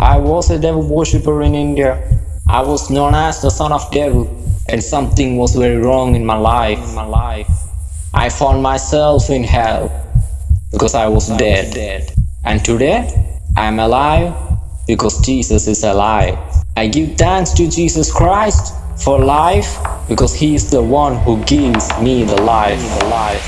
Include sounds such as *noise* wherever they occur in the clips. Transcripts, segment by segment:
I was a devil worshipper in India. I was known as the son of devil, and something was very wrong in my life. In my life, I found myself in hell because I was dead. dead. And today, I am alive because Jesus is alive. I give thanks to Jesus Christ for life because He is the one who gives me the life. The life.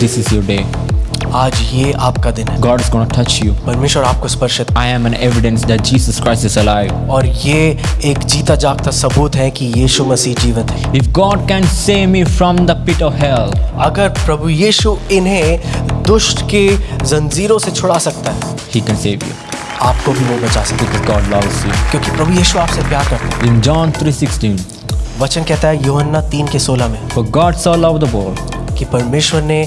This is your day. आज ये आपका दिन है। God is gonna touch you परमेश्वर आपको स्पर्श I am an evidence that Jesus Christ is alive और ये एक जीता जागता सबूत है कि यीशु मसीह जीवित है। If God can save me from the pit of hell अगर प्रभु यीशु इन्हें दुष्ट के जंजीरों से छुड़ा सकता है ही कैन सेव यू आपको भी वो बचा सकते हैं। गॉड लव्स यू क्योंकि प्रभु यीशु आपसे प्यार करते हैं। इन जॉन 3:16 वचन कहता है यूहन्ना 3 के 16 में for God so love the world कि परमेश्वर ने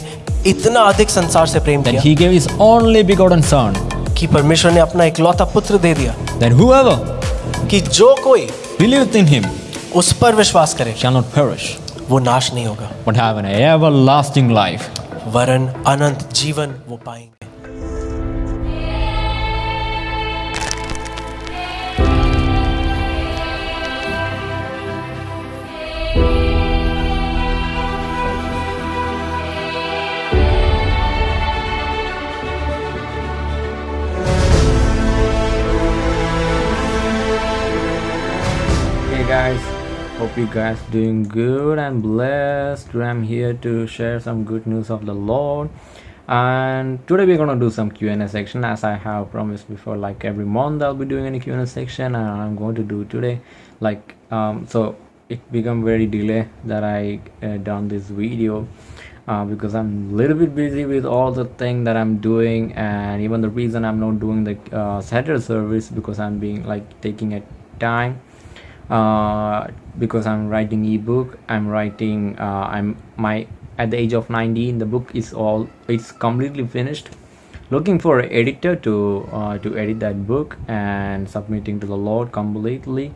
इतना अधिक संसार से प्रेम किया he gave his only begotten son कि परमेश्वर ने अपना इकलौता पुत्र दे दिया देन हूएवर कि जो कोई बिलीव इन हिम उस पर विश्वास करे। शैल नॉट पेरिश वो नाश नहीं होगा। But have an everlasting life वरन अनंत जीवन वो पाएँगे। Guys, hope you guys doing good and blessed. I'm here to share some good news of the Lord. And today we're gonna do some Q&A section as I have promised before. Like every month I'll be doing any Q&A section, and I'm going to do today. Like um, so, it become very delay that I uh, done this video. Uh, because I'm a little bit busy with all the thing that I'm doing, and even the reason I'm not doing the uh, Saturday service because I'm being like taking a time because I'm writing ebook. I'm writing. Uh, I'm my at the age of 19. The book is all. It's completely finished. Looking for an editor to uh, to edit that book and submitting to the Lord completely.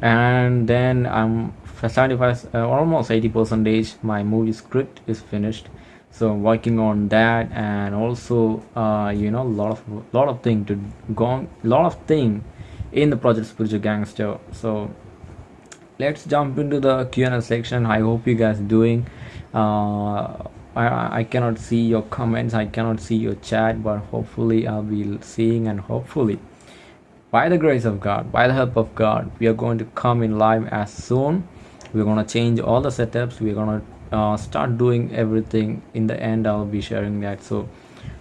And then I'm 75, uh, almost 80 percentage. My movie script is finished. So working on that and also uh, you know a lot of lot of thing to go on, lot of thing in the project spiritual gangster. So let's jump into the q&a section. I hope you guys doing. Uh, I, I cannot see your comments. I cannot see your chat but hopefully i'll be seeing and hopefully by the grace of god by the help of god we are going to come in live as soon. We're going to change all the setups. We're going to uh, start doing everything. In the end i'll be sharing that. So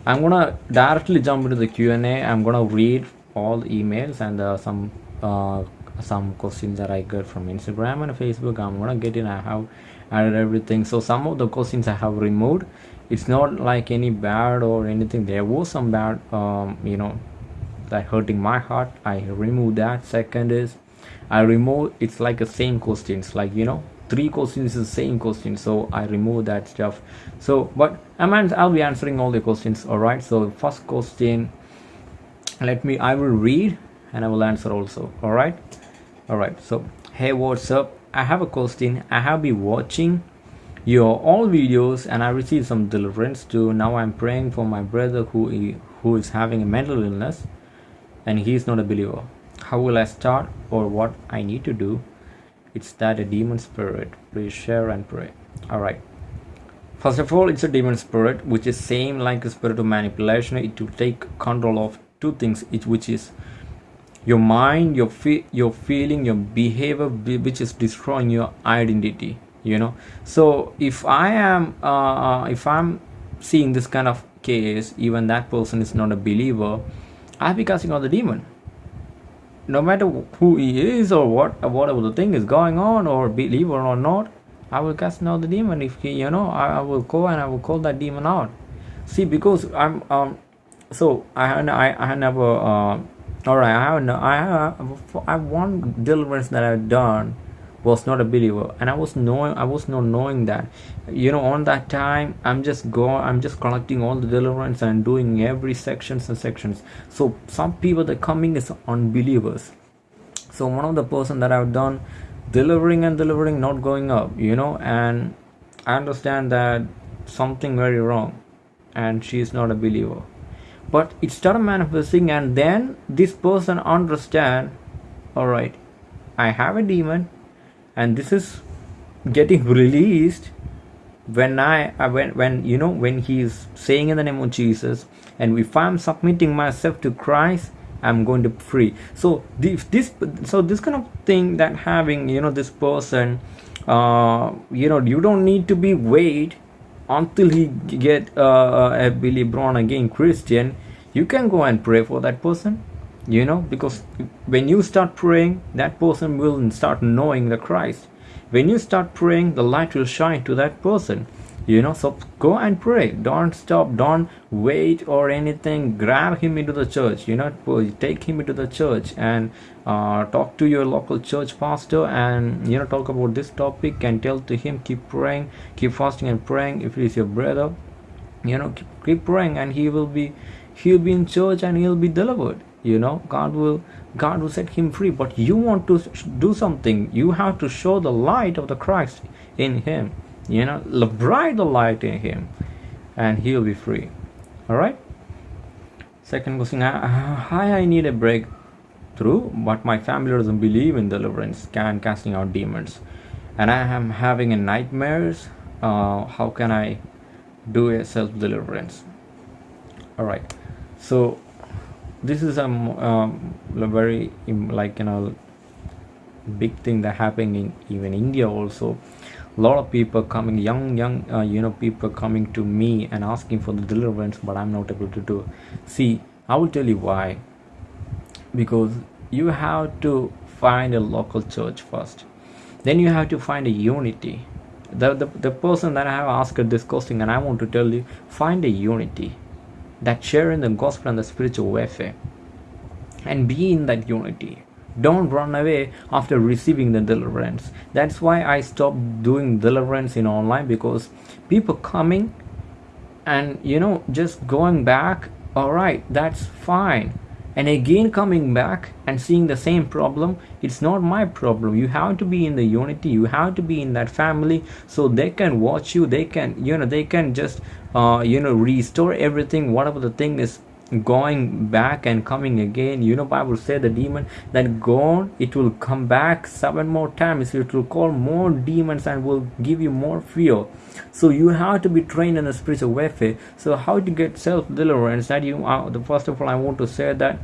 i'm going to directly jump into the q&a i'm going to read all the emails and uh, some uh, some questions that i got from instagram and facebook i'm gonna get in i have added everything. So some of the questions i have removed it's not like any bad or anything. There was some bad um, you know that hurting my heart. I remove that. Second is i remove it's like the same questions like you know three questions is the same question so i remove that stuff. So but I'm I'll be answering all the questions all right so first question let me i will read and i will answer also all right all right so hey what's up? I have a question. I have been watching your all videos and i received some deliverance too. Now i'm praying for my brother who who is having a mental illness and he is not a believer. How will i start or what i need to do? It's that a demon spirit. Please share and pray. All right. First of all, it's a demon spirit, which is same like a spirit of manipulation. It will take control of two things, which is your mind, your fe- your feeling, your behavior, which is destroying your identity. You know. So if I am, uh, if I'm seeing this kind of case, even that person is not a believer, I'll be casting out the demon no matter who he is or what whatever the thing is going on or believer or not i will cast out the demon if he you know I, I will go and i will call that demon out see because i'm um so i i, I never uh all right i have no i have i one deliverance that i've done was not a believer and i was knowing i was not knowing that. You know on that time i'm just go i'm just collecting all the deliverance and doing every sections and sections. So some people that coming is unbelievers. So one of the person that i've done delivering and delivering not going up you know and i understand that something very wrong and she is not a believer but it started manifesting and then this person understand all right i have a demon and this is getting *laughs* released when i uh, when when you know when he is saying in the name of jesus and if i'm submitting myself to christ i'm going to free. So this this so this kind of thing that having you know this person uh you know you don't need to be wait until he get uh, a Billy Brown again Christian, you can go and pray for that person. You know, because when you start praying, that person will start knowing the Christ. When you start praying, the light will shine to that person you know so go and pray don't stop don't wait or anything grab him into the church you know take him into the church and uh, talk to your local church pastor and you know talk about this topic and tell to him keep praying keep fasting and praying. If it is your brother you know keep, keep praying and he will be he'll be in church and he'll be delivered you know. God will god will set him free. But you want to do something. You have to show the light of the christ in him you know bright the light in him and he'll be free. All right? Second question hi i need a breakthrough but my family doesn't believe in deliverance can casting out demons. And i am having a nightmares uh, how can i do a self deliverance all right so this is a, um, very like you know big thing that happening in even india also. A lot of people coming young young uh, you know people coming to me and asking for the deliverance but i'm not able to do. See i will tell you why because you have to find a local church first. Then you have to find a unity. The, the, the person that i have asked this question and i want to tell you find a unity that share in the gospel and the spiritual warfare and be in that unity. Don't run away after receiving the deliverance. That's why i stopped doing deliverance in online because people coming and you know just going back all right that's fine and again coming back and seeing the same problem it's not my problem. You have to be in the unity. You have to be in that family so they can watch you. They can you know they can just uh, you know restore everything whatever the thing is going back and coming again. You know bible say the demon that gone it will come back seven more times. It will call more demons and will give you more fear. So you have to be trained in the spiritual warfare. So how to get self deliverance that you uh, the first of all i want to say that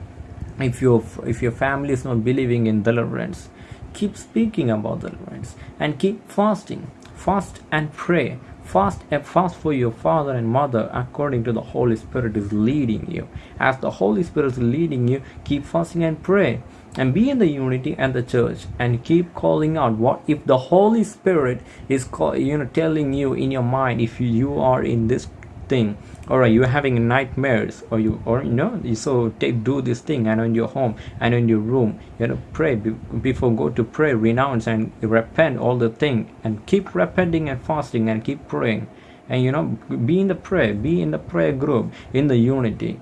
if your if your family is not believing in deliverance keep speaking about deliverance and keep fasting. Fast and pray Fast and fast for your father and mother according to the Holy Spirit is leading you. As the Holy Spirit is leading you, keep fasting and pray and be in the unity and the church and keep calling out what if the holy spirit is call, you know telling you in your mind if you are in this thing or you're having nightmares or you or you know so take do this thing and in your home and in your room you know pray before go to pray renounce and repent all the thing and keep repenting and fasting and keep praying. And you know be in the prayer be in the prayer group in the unity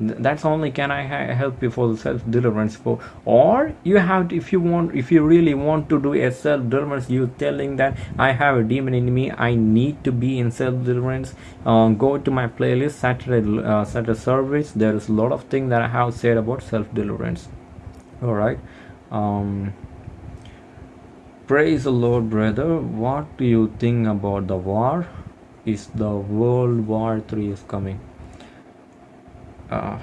that's only can i help you for the self deliverance for or you have to, if you want if you really want to do a self deliverance you telling that i have a demon in me i need to be in self deliverance um, go to my playlist saturday uh, saturday service. There is a lot of things that i have said about self deliverance all right. Um praise the lord brother. What do you think about the war? Is the world war 3 is coming uh,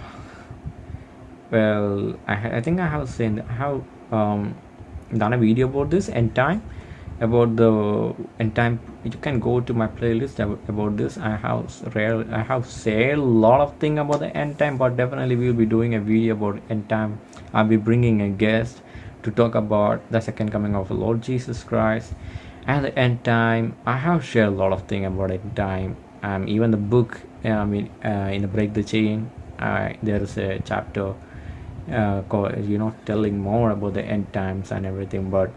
well I, I think I have seen I have um, done a video about this end time about the end time you can go to my playlist about this. I have rare I have said a lot of thing about the end time but definitely we'll be doing a video about end time. I'll be bringing a guest to talk about the second coming of the Lord Jesus Christ and the end time. I have shared a lot of thing about end time um, even the book I mean uh, in the break the chain uh, there is a chapter uh, called, you know telling more about the end times and everything but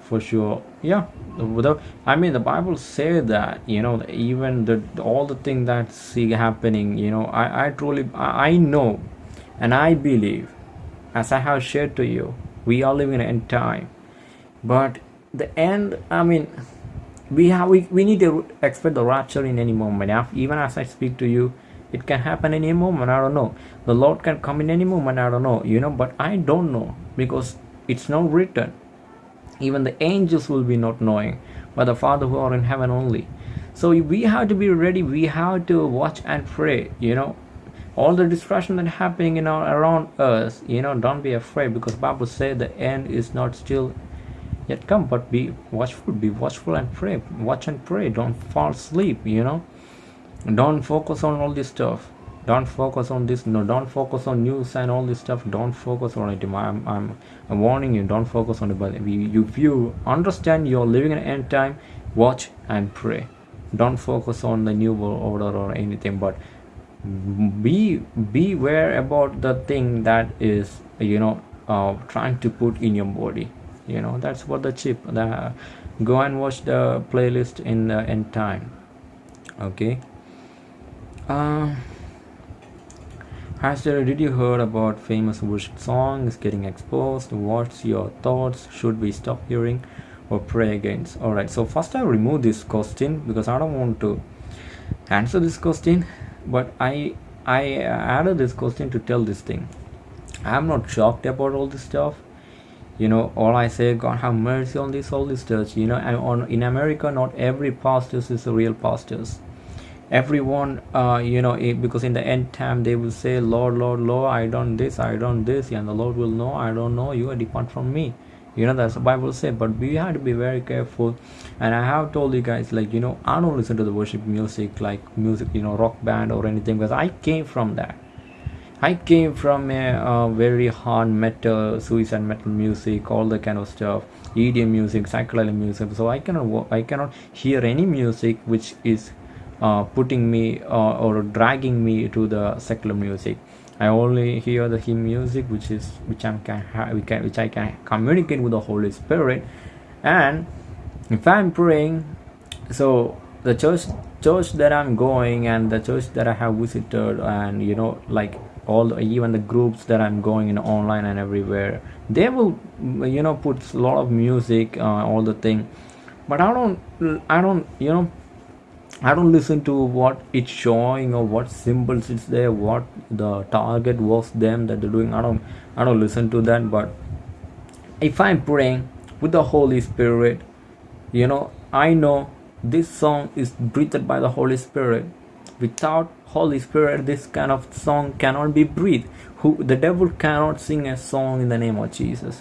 for sure yeah the, i mean the bible say that you know even the all the thing that see happening you know i i truly I, I know and i believe as i have shared to you we are living in end time. But the end i mean we have we, we need to expect the rapture in any moment. Even as i speak to you it can happen any moment i don't know. The lord can come in any moment i don't know you know but i don't know because it's not written. Even the angels will be not knowing but the father who are in heaven only. So we have to be ready we have to watch and pray you know. All the distraction that happening in our around us you know don't be afraid because bible says the end is not still yet come but be watchful be watchful and pray watch and pray don't fall asleep you know don't focus on all this stuff. Don't focus on this. No don't focus on news and all this stuff. Don't focus on it. I'm, I'm, I'm warning you. Don't focus on it. But if you, understand you're living in end time watch and pray. Don't focus on the new world order or anything. But be beware about the thing that is you know uh, trying to put in your body. You know that's what the chip the, go and watch the playlist in the end time. Okay uh, Hashtag, did you heard about famous worship songs getting exposed? What's your thoughts? Should we stop hearing or pray against? Alright, so first I remove this question because I don't want to answer this question but i i added this question to tell this thing i'm not shocked about all this stuff you know all i say god have mercy on this all this church you know and on in america not every pastors is a real pastors everyone uh, you know it, because in the end time they will say lord lord lord i done this i done this and the lord will know i don't know you depart from me. You know that's the bible say but we have to be very careful. And i have told you guys like you know i don't listen to the worship music like music you know rock band or anything because i came from that. I came from a, a very hard metal suicide metal music all the kind of stuff edm music psychedelic music. So i cannot i cannot hear any music which is putting me uh, or dragging me to the secular music. I only hear the hymn music, which is which I can can which I can communicate with the Holy Spirit, and if I'm praying, so the church church that I'm going and the church that I have visited, and you know like all the, even the groups that I'm going in online and everywhere, they will you know put a lot of music, uh, all the thing, but I don't I don't you know I don't listen to what it's showing or what symbols it's there, what the target was them that they're doing. I don't I don't listen to that. But if I'm praying with the Holy Spirit, you know, I know this song is breathed by the Holy Spirit. Without Holy Spirit, this kind of song cannot be breathed. Who the devil cannot sing a song in the name of Jesus.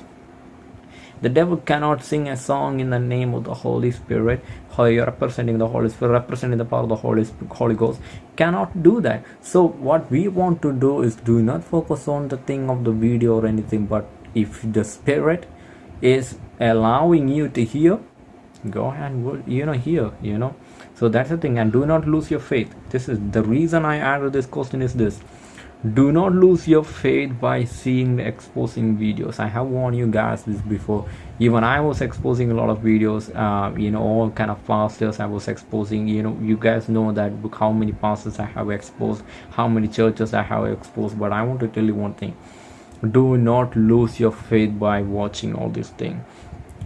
The devil cannot sing a song in the name of the Holy Spirit. How you're representing the Holy Spirit, representing the power of the Holy Holy Ghost, cannot do that. So what we want to do is do not focus on the thing of the video or anything, but if the Spirit is allowing you to hear, go ahead and you know hear, you know. So that's the thing, and do not lose your faith. This is the reason I added this question is this do not lose your faith by seeing the exposing videos. I have warned you guys this before. Even i was exposing a lot of videos uh, you know all kind of pastors i was exposing. You know you guys know that how many pastors i have exposed how many churches i have exposed. But i want to tell you one thing. Do not lose your faith by watching all these things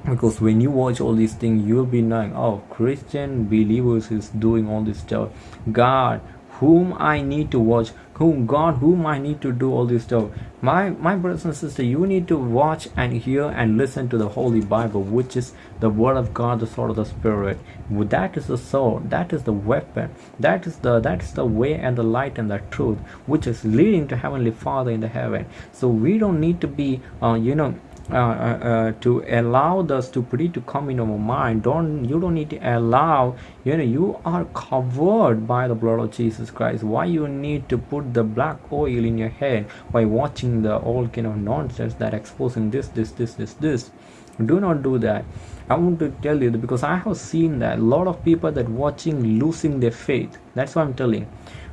because when you watch all these things you'll be knowing oh christian believers is doing all this stuff. God whom I need to watch, whom God, whom I need to do all this stuff. My my brothers and sisters, you need to watch and hear and listen to the Holy Bible, which is the Word of God, the sword of the Spirit. That is the sword, that is the weapon, that is the that is the way and the light and the truth, which is leading to Heavenly Father in the heaven. So we don't need to be, uh, you know, uh, uh, uh, to allow the stupidity to come in our mind. Don't you don't need to allow you know you are covered by the blood of jesus christ. Why you need to put the black oil in your head by watching the all kind of nonsense that exposing this this this this this? Do not do that. I want to tell you because i have seen that a lot of people that watching losing their faith. That's what i'm telling.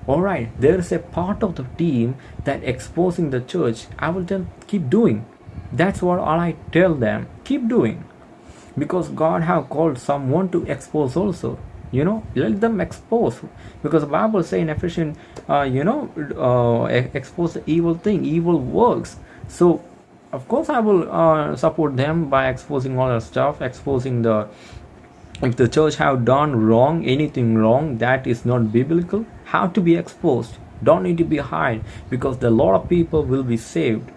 All right there is a part of the team that exposing the church. I will then keep doing that's what all i tell them. Keep doing. Because god have called someone to expose also. You know let them expose. Because the bible say in ephesians uh, you know uh, expose the evil thing evil works. So of course i will uh, support them by exposing all the stuff exposing the if the church have done wrong anything wrong that is not biblical have to be exposed. Don't need to be hide because the lot of people will be saved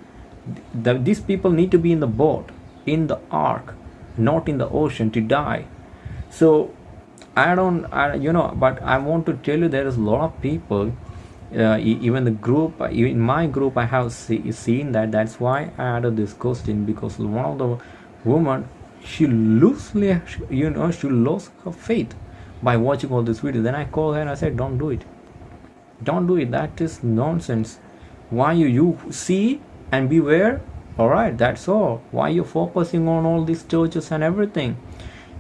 the, these people need to be in the boat in the ark not in the ocean to die. So i don't I, you know but i want to tell you there is a lot of people uh, even the group in my group i have see, seen that. That's why i added this question because one of the woman she loosely you know she lost her faith by watching all this video then i called her and i said don't do it. Don't do it. That is nonsense. Why you you see and beware all right that's all. Why you're focusing on all these churches and everything?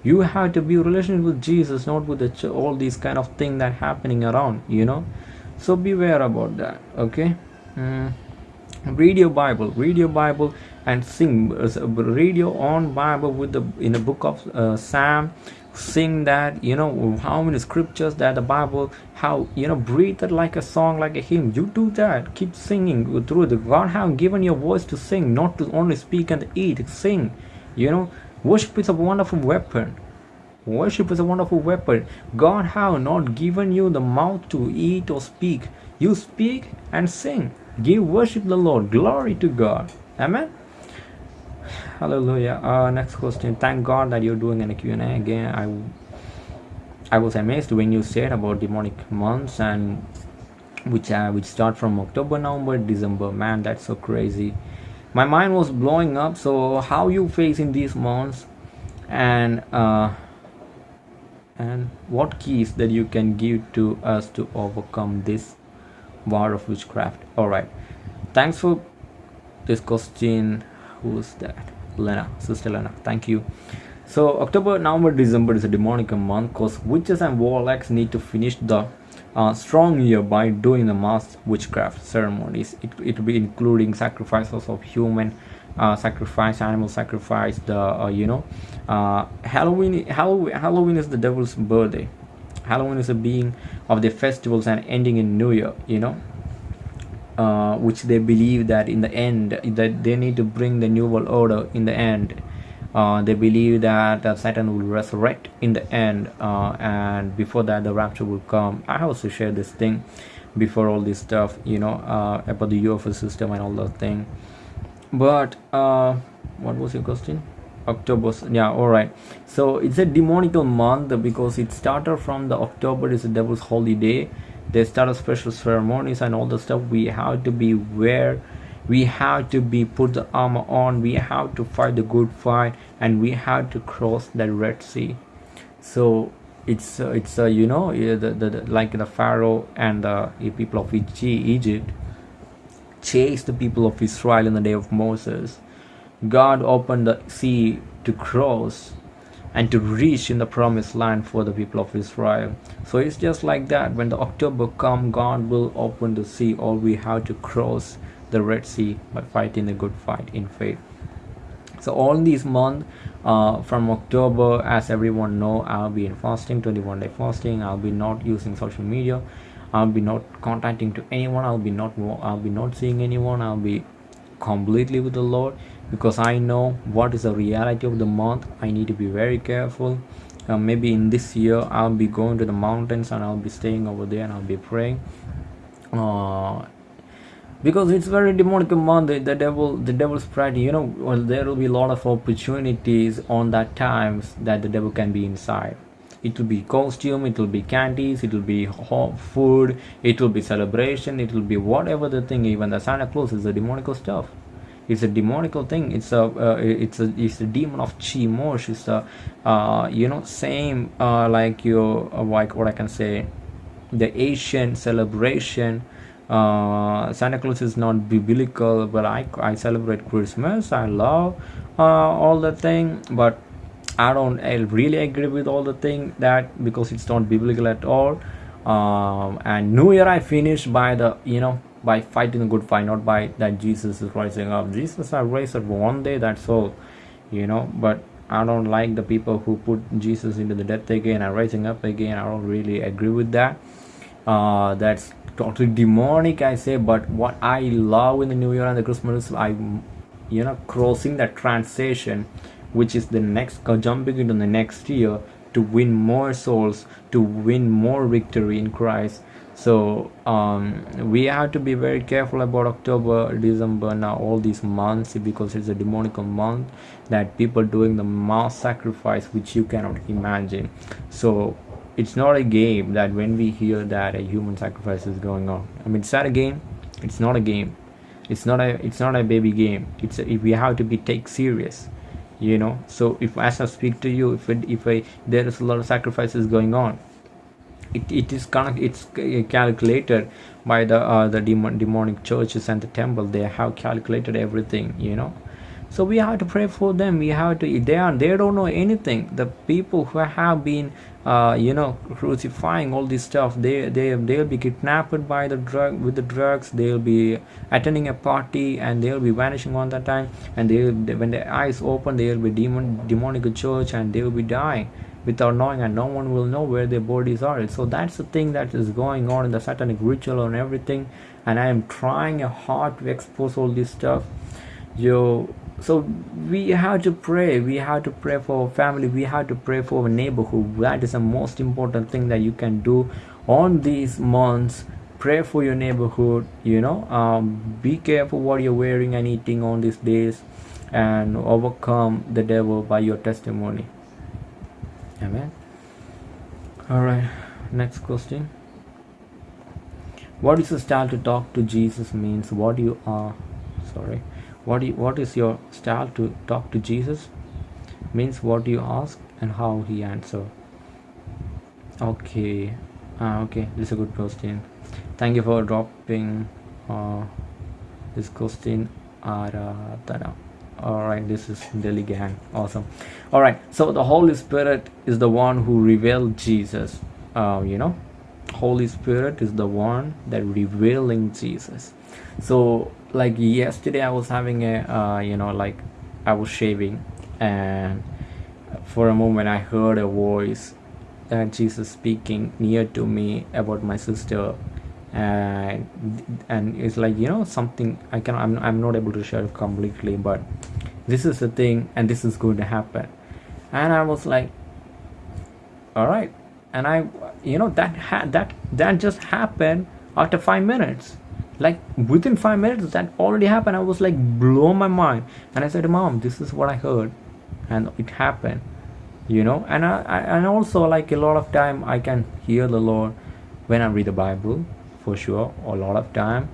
You have to be in relation with jesus not with the ch- all these kind of thing that happening around you know? So beware about that okay? Mm. read your bible read your bible and sing uh, read your own bible with the in the book of uh, psalm sing that you know how many scriptures that the bible how you know breathe it like a song like a hymn. You do that. Keep singing through the god have given your voice to sing not to only speak and eat sing. You know worship is a wonderful weapon. Worship is a wonderful weapon. God have not given you the mouth to eat or speak. You speak and sing. Give worship the lord. Glory to god. Amen hallelujah. Uh, next question. Thank god that you're doing an q&a again i i was amazed when you said about demonic months and which uh, which start from october november december. Man that's so crazy. My mind was blowing up. So how you facing these months and uh and what keys that you can give to us to overcome this war of witchcraft? All right. Thanks for this question who's that lena sister lena thank you. So october november december is a demonic month because witches and warlocks need to finish the uh, strong year by doing the mass witchcraft ceremonies. It, it will be including sacrifices of human uh, sacrifice animal sacrifice the uh, you know uh, halloween halloween halloween is the devil's birthday. Halloween is a being of the festivals and ending in new year you know uh, which they believe that in the end that they need to bring the new world order in the end. Uh, they believe that uh, satan will resurrect in the end uh, and before that the rapture will come. I also share this thing before all this stuff you know uh, about the ufo system and all that thing. But uh, what was your question? October yeah all right. So it's a demonical month because it started from the october is the devil's holiday they start special ceremonies and all the stuff. We have to be where we have to be put the armor on. We have to fight the good fight and we have to cross the red sea. So it's uh, it's uh, you know the, the, the like the pharaoh and the people of egypt chased the people of israel in the day of moses. God opened the sea to cross and to reach in the promised land for the people of Israel. So it's just like that. When the October come, God will open the sea. All we have to cross the Red Sea by fighting the good fight in faith. So all these month uh, from October, as everyone know, I'll be in fasting, 21 day fasting. I'll be not using social media. I'll be not contacting to anyone. I'll be not I'll be not seeing anyone. I'll be completely with the Lord because I know what is the reality of the month. I need to be very careful. Uh, maybe in this year I'll be going to the mountains and I'll be staying over there and I'll be praying. Uh, because it's very demonic month the, the devil the devil's pride you know well there will be a lot of opportunities on that times that the devil can be inside it will be costume it will be candies it will be food it will be celebration it will be whatever the thing even the santa claus is a demonical stuff it's a demonical thing. It's a uh, it's a it's a demon of Chemosh. It's a uh, you know same uh, like your uh, like what i can say the asian celebration. Uh, santa claus is not biblical but i i celebrate christmas. I love uh, all the thing but i don't I really agree with all the thing that because it's not biblical at all. Um, and new year i finished by the you know by fighting a good fight not by that jesus is rising up jesus i raised up one day that's all you know. But i don't like the people who put jesus into the death again and rising up again. I don't really agree with that. Uh, that's totally demonic i say but what i love in the new year and the christmas i you know crossing that transition which is the next uh, jumping into the next year to win more souls to win more victory in christ so um, we have to be very careful about october december now all these months because it's a demonical month that people doing the mass sacrifice which you cannot imagine. So it's not a game that when we hear that a human sacrifice is going on. I mean it's not a game. It's not a game. It's not a it's not a baby game. It's a, we have to be take serious you know? So if as i speak to you if it, if I, there is a lot of sacrifices going on it, it is of it's calculated by the uh, the demon, demonic churches and the temple. They have calculated everything you know. So we have to pray for them. We have to they are they don't know anything. The people who have been uh, you know crucifying all this stuff they they they'll be kidnapped by the drug with the drugs. They'll be attending a party and they'll be vanishing on that time. And they when their eyes open they'll be demon demonic church and they will be dying without knowing and no one will know where their bodies are. So that's the thing that is going on in the satanic ritual and everything. And i am trying hard to expose all this stuff. You so we have to pray. We have to pray for our family. We have to pray for our neighborhood. That is the most important thing that you can do on these months. Pray for your neighborhood you know. Um, be careful what you're wearing and eating on these days and overcome the devil by your testimony amen. All right next question. What is the style to talk to jesus means what you are sorry what you, what is your style to talk to jesus means what you ask and how he answer. Okay uh, okay this is a good question. Thank you for dropping uh, this question Aradhana. All right this is Delhi gang. Awesome. All right so the holy spirit is the one who revealed jesus. Uh, you know holy spirit is the one that revealing jesus. So like yesterday i was having a uh, you know like i was shaving and for a moment i heard a voice that jesus speaking near to me about my sister and and it's like you know something i can I'm, I'm not able to share completely but this is the thing and this is going to happen. And i was like all right. And i you know that had that that just happened after five minutes. Like within five minutes that already happened. I was like blow my mind. And i said mom this is what i heard. And it happened you know? And I, I and also like a lot of time i can hear the lord when i read the bible for sure a lot of time.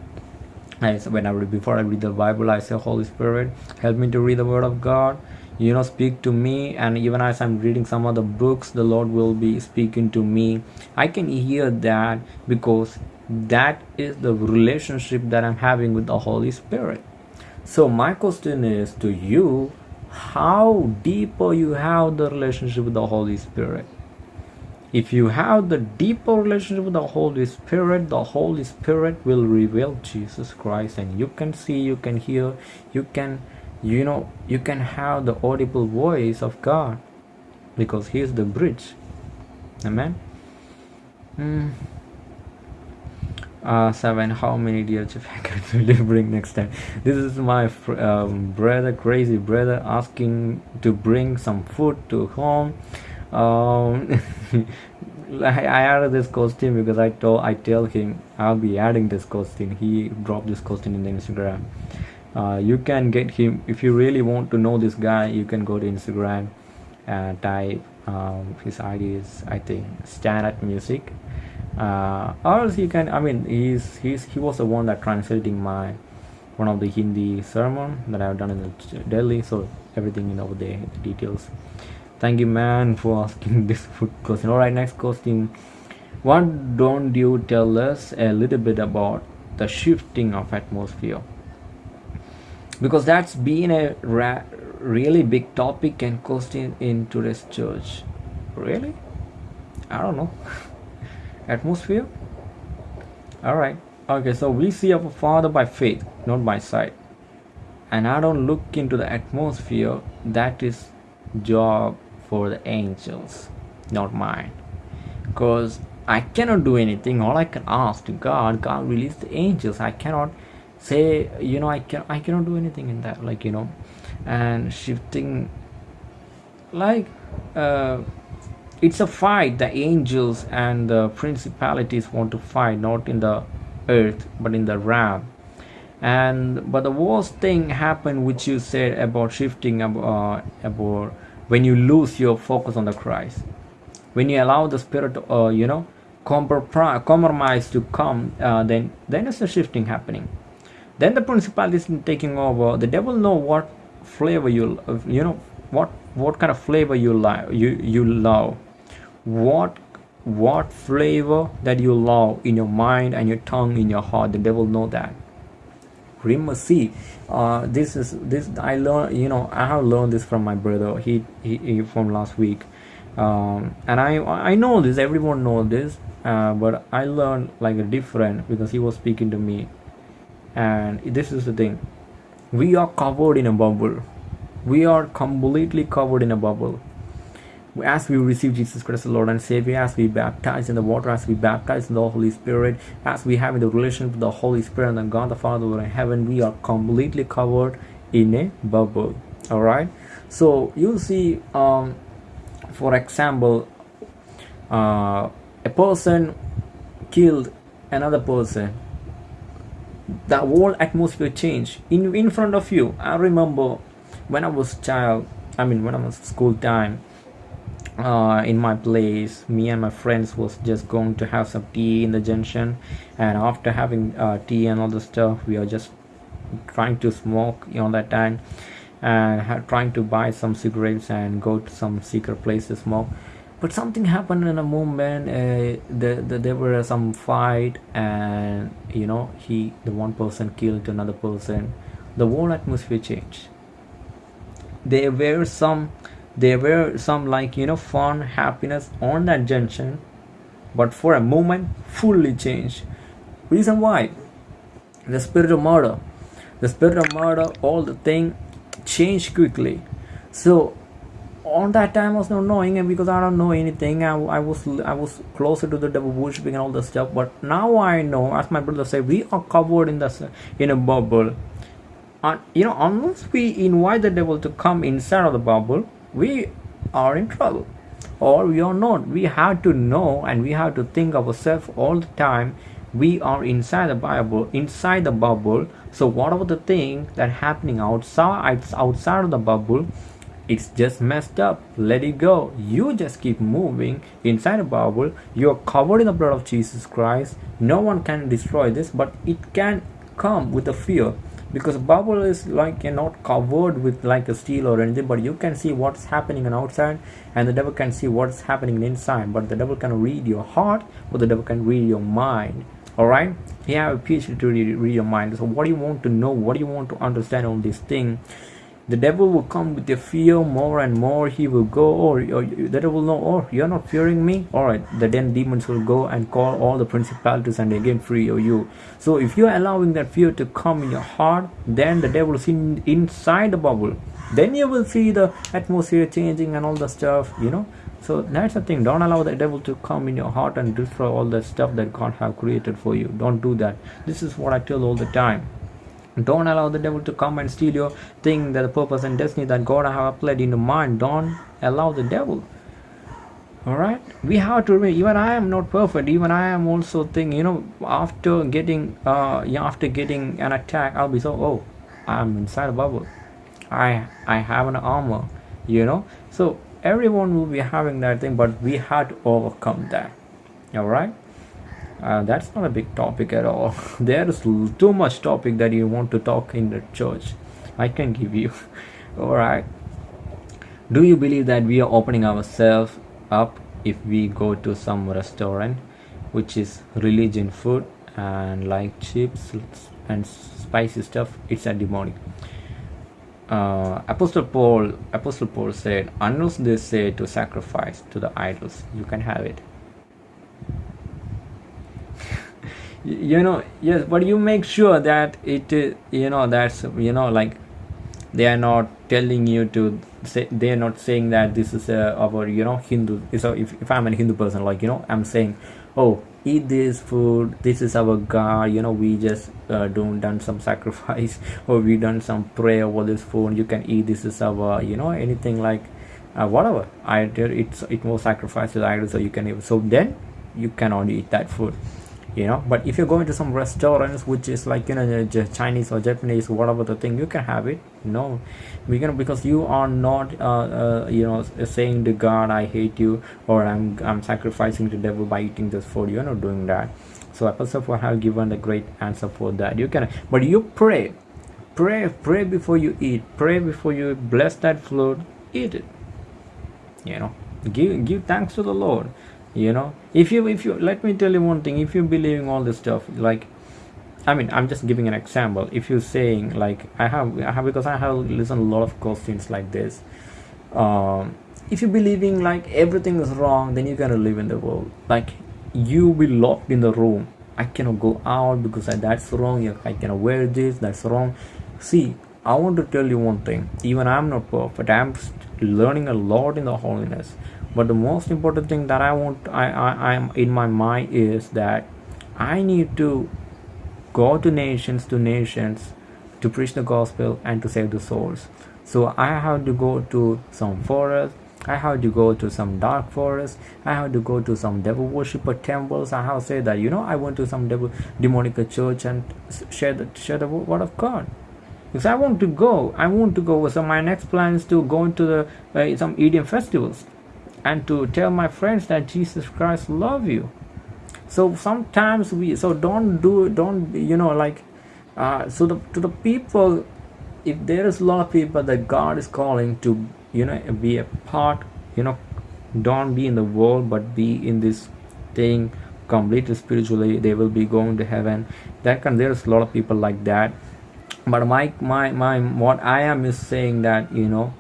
I, when i read before i read the bible i say holy spirit help me to read the word of god. You know speak to me. And even as i'm reading some of the books the lord will be speaking to me. I can hear that because that is the relationship that i'm having with the holy spirit. So my question is to you how deeper you have the relationship with the holy spirit if you have the deeper relationship with the holy spirit the holy spirit will reveal jesus christ and you can see you can hear you can you know you can have the audible voice of god because he is the bridge. Amen? Mm uh, seven how many dear packets *laughs* will you bring next time? This is my um, brother crazy brother asking to bring some food to home um, *laughs* I, I added this costume because I told I tell him I'll be adding this costume he dropped this costume in the Instagram. Uh, you can get him if you really want to know this guy you can go to Instagram and type um, his ID is I think stand at music. Uh, or else you can i mean he's he's he was the one that translating my one of the hindi sermon that i've done in delhi. So everything in over there the details thank you man for asking *laughs* this question. All right next question. What don't you tell us a little bit about the shifting of atmosphere? Because that's been a really big topic and question in today's church. Really? I don't know. *laughs* Atmosphere? All right. Okay so we see our father by faith not by sight. And i don't look into the atmosphere that is job for the angels not mine. Because i cannot do anything. All i can ask to god god release the angels. I cannot say you know i can i cannot do anything in that like you know. And shifting like uh it's a fight. The angels and the principalities want to fight not in the earth but in the realm. And but the worst thing happened which you said about shifting uh, about when you lose your focus on the christ when you allow the spirit uh, you know compromise to come uh, then then it's a shifting happening. Then the principalities taking over. The devil know what flavor you you know what what kind of flavor you like you you love. What what flavor that you love in your mind and your tongue in your heart the devil know that see uh, this is this i learned you know i have learned this from my brother. He, he, he from last week. Um, and i i know this everyone knows this uh, but i learned like a different because he was speaking to me. And this is the thing. We are covered in a bubble. We are completely covered in a bubble as we receive Jesus Christ, the Lord and Savior, as we baptize in the water, as we baptize in the Holy Spirit, as we have in the relation with the Holy Spirit and the God the Father in heaven, we are completely covered in a bubble. All right. So you see, um, for example, uh, a person killed another person. The whole atmosphere changed in in front of you. I remember when I was child. I mean, when I was school time uh, in my place me and my friends was just going to have some tea in the junction. And after having uh, tea and all the stuff we are just trying to smoke you know that time. And trying to buy some cigarettes and go to some secret place to smoke. But something happened in a moment uh, the, the, there were some fight and you know he the one person killed another person. The whole atmosphere changed. There were some there were some like you know fun happiness on that junction but for a moment fully changed. Reason why? The spirit of murder. The spirit of murder all the thing changed quickly. So on that time I was not knowing and because I don't know anything I, I was I was closer to the devil worshiping and all this stuff but now I know as my brother said we are covered in the in a bubble. And you know unless we invite the devil to come inside of the bubble we are in trouble or we are not. We have to know and we have to think of ourselves all the time. We are inside the bible inside the bubble. So whatever the thing that happening outside outside of the bubble it's just messed up. Let it go. You just keep moving inside the bubble. You're covered in the blood of jesus christ. No one can destroy this but it can come with a fear because bubble is like you're not covered with like a steel or anything but you can see what's happening on outside and the devil can see what's happening inside. But the devil can read your heart or the devil can read your mind. All right? He have a phd to read, read your mind. So what do you want to know? What do you want to understand on this thing the devil will come with the fear more and more. He will go or, or the devil will know oh you're not fearing me. All right the then demons will go and call all the principalities and again free you. So if you're allowing that fear to come in your heart then the devil is in, inside the bubble. Then you will see the atmosphere changing and all the stuff you know. So that's the thing. Don't allow the devil to come in your heart and destroy all the stuff that god have created for you. Don't do that. This is what i tell all the time don't allow the devil to come and steal your thing. That the purpose and destiny that god have applied in your mind. Don't allow the devil. All right we have to remember even i am not perfect. Even i am also thinking you know after getting uh after getting an attack i'll be so oh i'm inside a bubble. I i have an armor you know? So everyone will be having that thing but we had to overcome that. All right uh, that's not a big topic at all. *laughs* There's too much topic that you want to talk in the church. I can give you. *laughs* All right. Do you believe that we are opening ourselves up if we go to some restaurant which is religion food and like chips and spicy stuff? It's a demonic. Uh, apostle paul apostle paul said unless they say to sacrifice to the idols you can have it you know yes but you make sure that it you know that's you know like they are not telling you to say they are not saying that this is uh, our you know hindu. So if, if i'm a hindu person like you know i'm saying oh eat this food. This is our god. You know we just uh, don't done some sacrifice *laughs* or we done some prayer over this food. You can eat. This is our you know anything like uh, whatever. Either it's it was sacrificed to the so you can so then you cannot eat that food you know? But if you're going to some restaurants which is like you know chinese or japanese whatever the thing you can have it. No. We can because you are not uh, uh, you know saying to god i hate you or i'm i'm sacrificing the devil by eating this food. You're not doing that. So apostle have given a great answer for that. You can but you pray. Pray pray before you eat. Pray before you bless that food eat it. You know? Give give thanks to the lord you know? If you if you let me tell you one thing. If you're believing all this stuff like i mean i'm just giving an example. If you're saying like i have i have because i have listened a lot of questions like this. Um if you're believing like everything is wrong then you're gonna live in the world. Like you be locked in the room. I cannot go out because that's wrong. I cannot wear this that's wrong. See i want to tell you one thing. Even i'm not perfect. I'm learning a lot in the holiness but the most important thing that i want i i am in my mind is that i need to go to nations to nations to preach the gospel and to save the souls so i have to go to some forest I have to go to some dark forest. I have to go to some devil worshipper temples. I have to say that you know I went to some devil demonic church and share the share the word of God because I want to go. I want to go. So my next plan is to go into the uh, some EDM festivals and to tell my friends that Jesus Christ love you. So sometimes we so don't do don't you know like uh, so the to the people if there is a lot of people that God is calling to you know be a part you know don't be in the world but be in this thing completely spiritually they will be going to heaven that can there's a lot of people like that but my my my what i am is saying that you know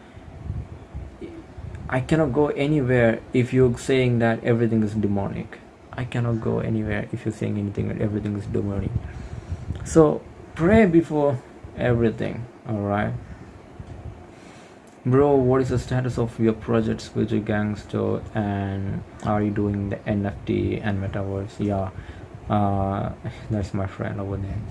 i cannot go anywhere if you're saying that everything is demonic. I cannot go anywhere if you're saying anything that everything is demonic. So pray before everything all right bro what is the status of your projects with your gangster and are you doing the nft and metaverse? Yeah. Uh *laughs* that's my friend over there.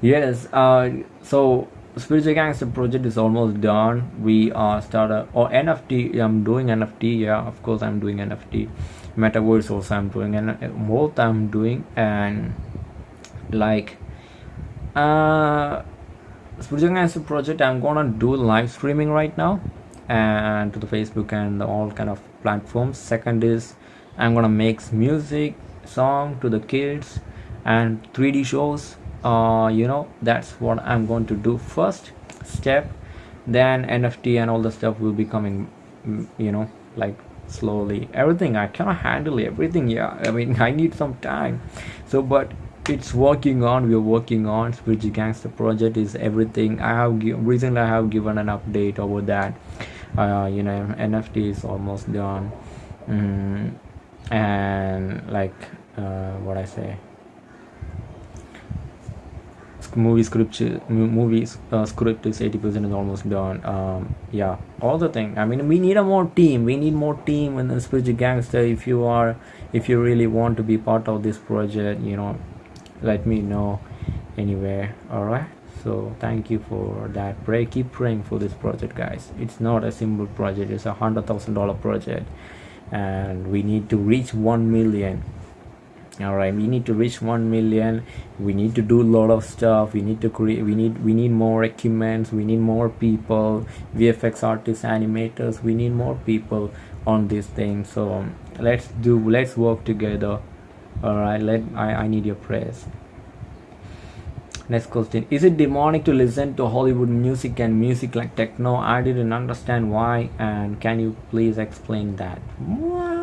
Yes uh so spiritual gangster project is almost done. We are started or nft i'm doing nft yeah of course i'm doing nft metaverse also i'm doing and both i'm doing and like uh spiritual gangster project i'm gonna do live streaming right now and to the facebook and all kind of platforms. Second is i'm gonna make music song to the kids and 3d shows uh, you know that's what i'm going to do. First step then nft and all the stuff will be coming mm, you know like slowly. Everything i cannot handle everything yeah. I mean *laughs* i need some time. So but it's working on we're working on. Spiritual gangster project is everything. I have recently i have given an update over that. Uh, you know nft is almost done. Mm, and like uh, what i say movie script movies uh, script is 80 percent is almost done um, yeah. All the thing i mean we need a more team we need more team in the spiritual gangster if you are if you really want to be part of this project you know let me know anywhere all right so thank you for that pray keep praying for this project guys. It's not a simple project it's a hundred thousand dollar project and we need to reach 1 million all right we need to reach 1 million. We need to do a lot of stuff. We need to create we need we need more equipment we need more people. Vfx artists animators we need more people on this thing. So let's do let's work together. All right let i i need your prayers next question. Is it demonic to listen to hollywood music and music like techno? I didn't understand why and can you please explain that? What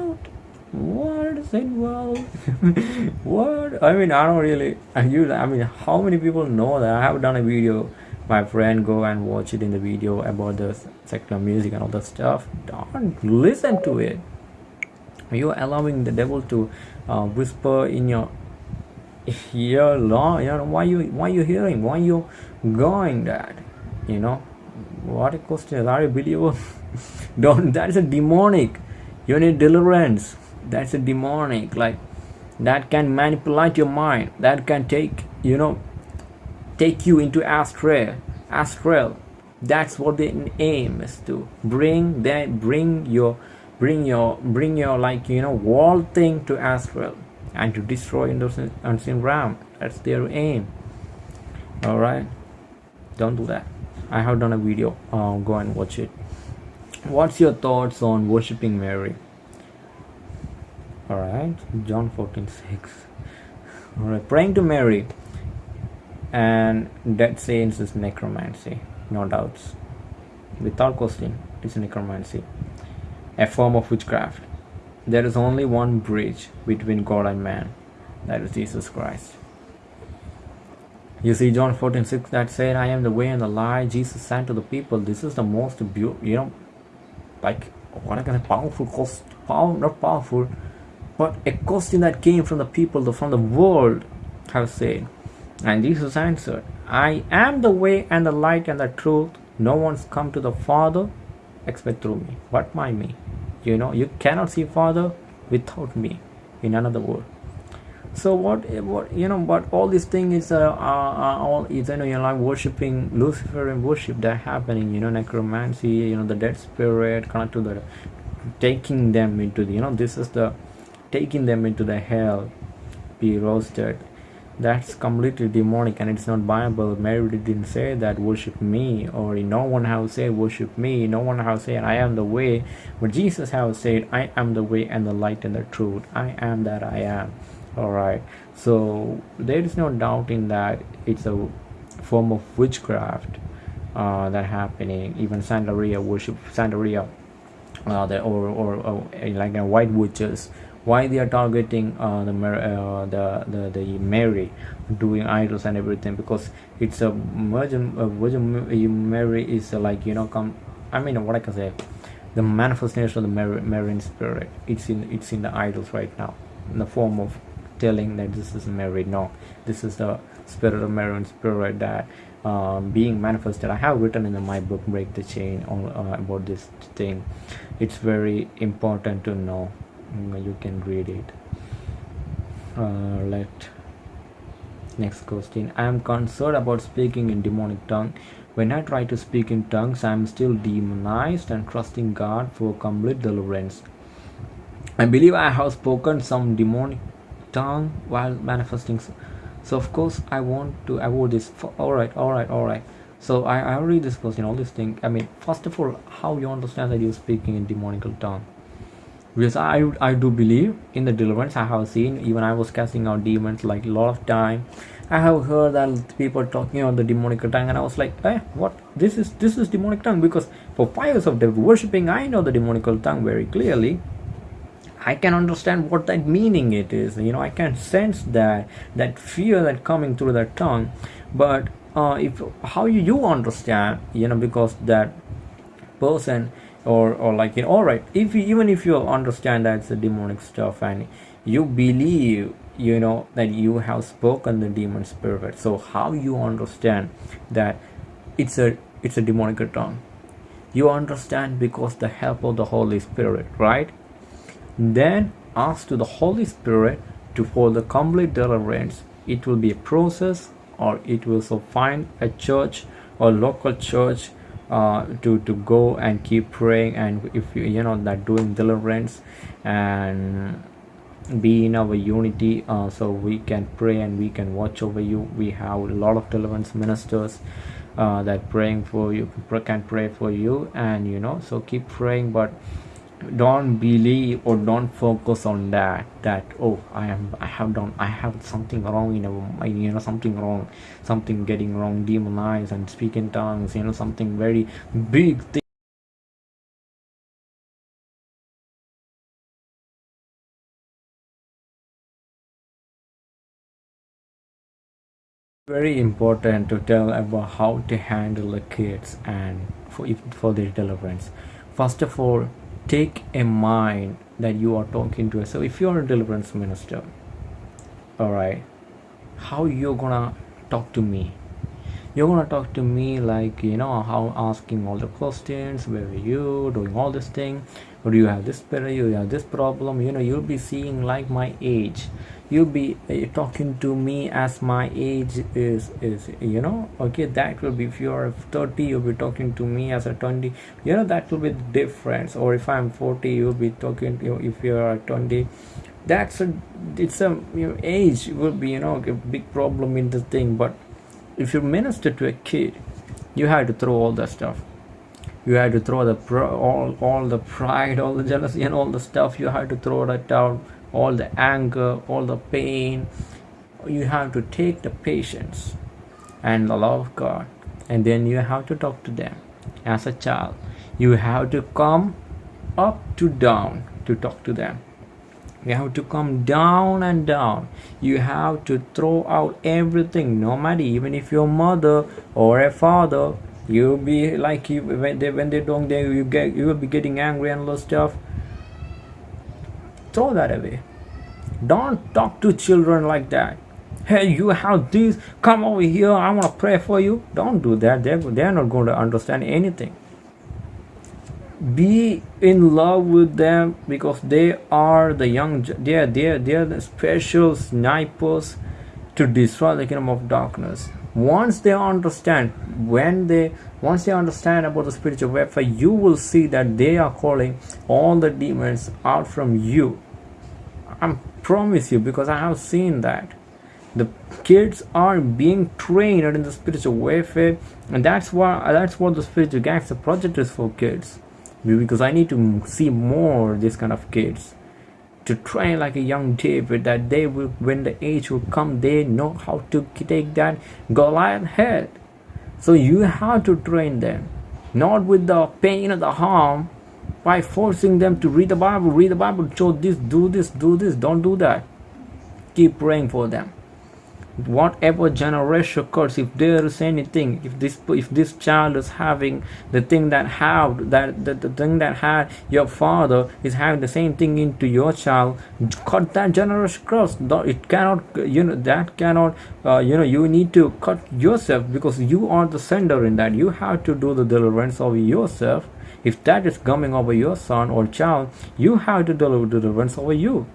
what is it well *laughs* what? I mean i don't really i use i mean how many people know that? I have done a video. My friend go and watch it in the video about the secular music and all that stuff. Don't listen to it. You're allowing the devil to uh, whisper in your *laughs* ear long you know why you why you hearing why you going that? You know? What a question. Are you believer *laughs* don't that's a demonic. You need deliverance that's a demonic like that can manipulate your mind. That can take you know take you into astral astral. That's what the aim is to bring that bring your bring your bring your like you know wall thing to Astral and to destroy in those unseen realm. That's their aim. All right? Don't do that. I have done a video uh, go and watch it. What's your thoughts on worshiping mary all right john 14 6 all right praying to mary and that saints is necromancy no doubts. Without question it is necromancy a form of witchcraft. There is only one bridge between god and man that is jesus christ. You see John 14 6 that said, I am the way and the life. Jesus said to the people, This is the most beautiful, you know, like what I can say, powerful cost, power, not powerful, but a question that came from the people, from the world, have said. And Jesus answered, I am the way and the light and the truth. No one's come to the Father except through me. But by me. You know, you cannot see Father without me. In another word so what what you know but all these things is uh, are, all is you know you're like worshiping lucifer and worship that happening you know necromancy you know the dead spirit connect to the taking them into the you know this is the taking them into the hell be roasted. That's completely demonic and it's not bible. Mary didn't say that worship me or no one has said worship me. No one has said i am the way. But jesus has said i am the way and the light and the truth. I am that i am. All right so there is no doubt in that it's a form of witchcraft uh, that happening. Even santeria worship santeria uh, or, or, or like a white witches why they are targeting uh, the, uh, the the the Mary doing idols and everything because it's a Virgin, Virgin Mary is like you know come I mean what I can say the manifestation of the Mary, Marian spirit it's in it's in the idols right now in the form of telling that this is Mary. No, this is the spirit of Mary and spirit that um, being manifested. I have written in my book Break the Chain on, uh, about this thing. It's very important to know. Mm, you can read it. Uh, let next question. I am concerned about speaking in demonic tongue. When I try to speak in tongues, I am still demonized and trusting God for complete deliverance. I believe I have spoken some demonic tongue while manifesting so of course i want to avoid this all right all right all right so i, I read this question all these things i mean first of all how you understand that you're speaking in demonical tongue because i i do believe in the deliverance. I have seen even i was casting out demons like a lot of time. I have heard that people talking about the demonical tongue and i was like eh what? This is this is demonic tongue? Because for five years of worshiping i know the demonical tongue very clearly. I can understand what that meaning it is. You know, I can sense that that fear that coming through that tongue. But uh, if how you understand, you know, because that person or or like you know, all right, if you, even if you understand that it's a demonic stuff and you believe you know that you have spoken the demon spirit so how you understand that it's a it's a demonic tongue you understand because the help of the holy spirit right then ask to the Holy Spirit to for the complete deliverance. It will be a process or it will so find a church or local church uh, to to go and keep praying and if you you know that doing deliverance and be in our unity uh, so we can pray and we can watch over you. We have a lot of deliverance ministers uh, that praying for you can pray for you and you know so keep praying. But don't believe or don't focus on that that oh i am i have done i have something wrong in a you know something wrong something getting wrong demonized and speak in tongues you know something very big thing very important to tell about how to handle the kids and for for their deliverance. First of all take a mind that you are talking to so if you're a deliverance minister all right how you're gonna talk to me you're gonna talk to me like you know how asking all the questions where are you doing all this thing or do you have this better you have this problem you know you'll be seeing like my age. You'll be uh, talking to me as my age is is you know okay that will be if you are 30 you'll be talking to me as a 20 you know that will be the difference. Or if i'm 40 you'll be talking to you if you are 20 that's a it's a you know, age will be you know a big problem in the thing but if you minister to a kid you have to throw all that stuff. You have to throw the all all the pride all the jealousy and all the stuff. You have to throw that out. All the anger all the pain. You have to take the patience and the love of god. And then you have to talk to them. As a child you have to come up to down to talk to them you have to come down and down. You have to throw out everything no matter even if your mother or a father you'll be like you when they when they don't they you get you will be getting angry and all stuff. Throw that away. Don't talk to children like that. Hey you have this come over here i want to pray for you. Don't do that. They're, they're not going to understand anything be in love with them because they are the young they are they are, they are the special snipers to destroy the kingdom of darkness. Once they understand when they once they understand about the spiritual warfare you will see that they are calling all the demons out from you. I promise you because i have seen that. The kids are being trained in the spiritual warfare and that's why that's what the spiritual gangster project is for kids because I need to see more this kind of kids to train like a young David that they will when the age will come they know how to take that Goliath head. So you have to train them not with the pain or the harm by forcing them to read the Bible read the Bible show this do this do this don't do that. Keep praying for them whatever generation occurs if there is anything if this if this child is having the thing that have that the, the thing that had your father is having the same thing into your child cut that generation cross it cannot you know that cannot uh, you know you need to cut yourself because you are the sender in that. You have to do the deliverance of yourself. If that is coming over your son or child you have to deliver deliverance over you.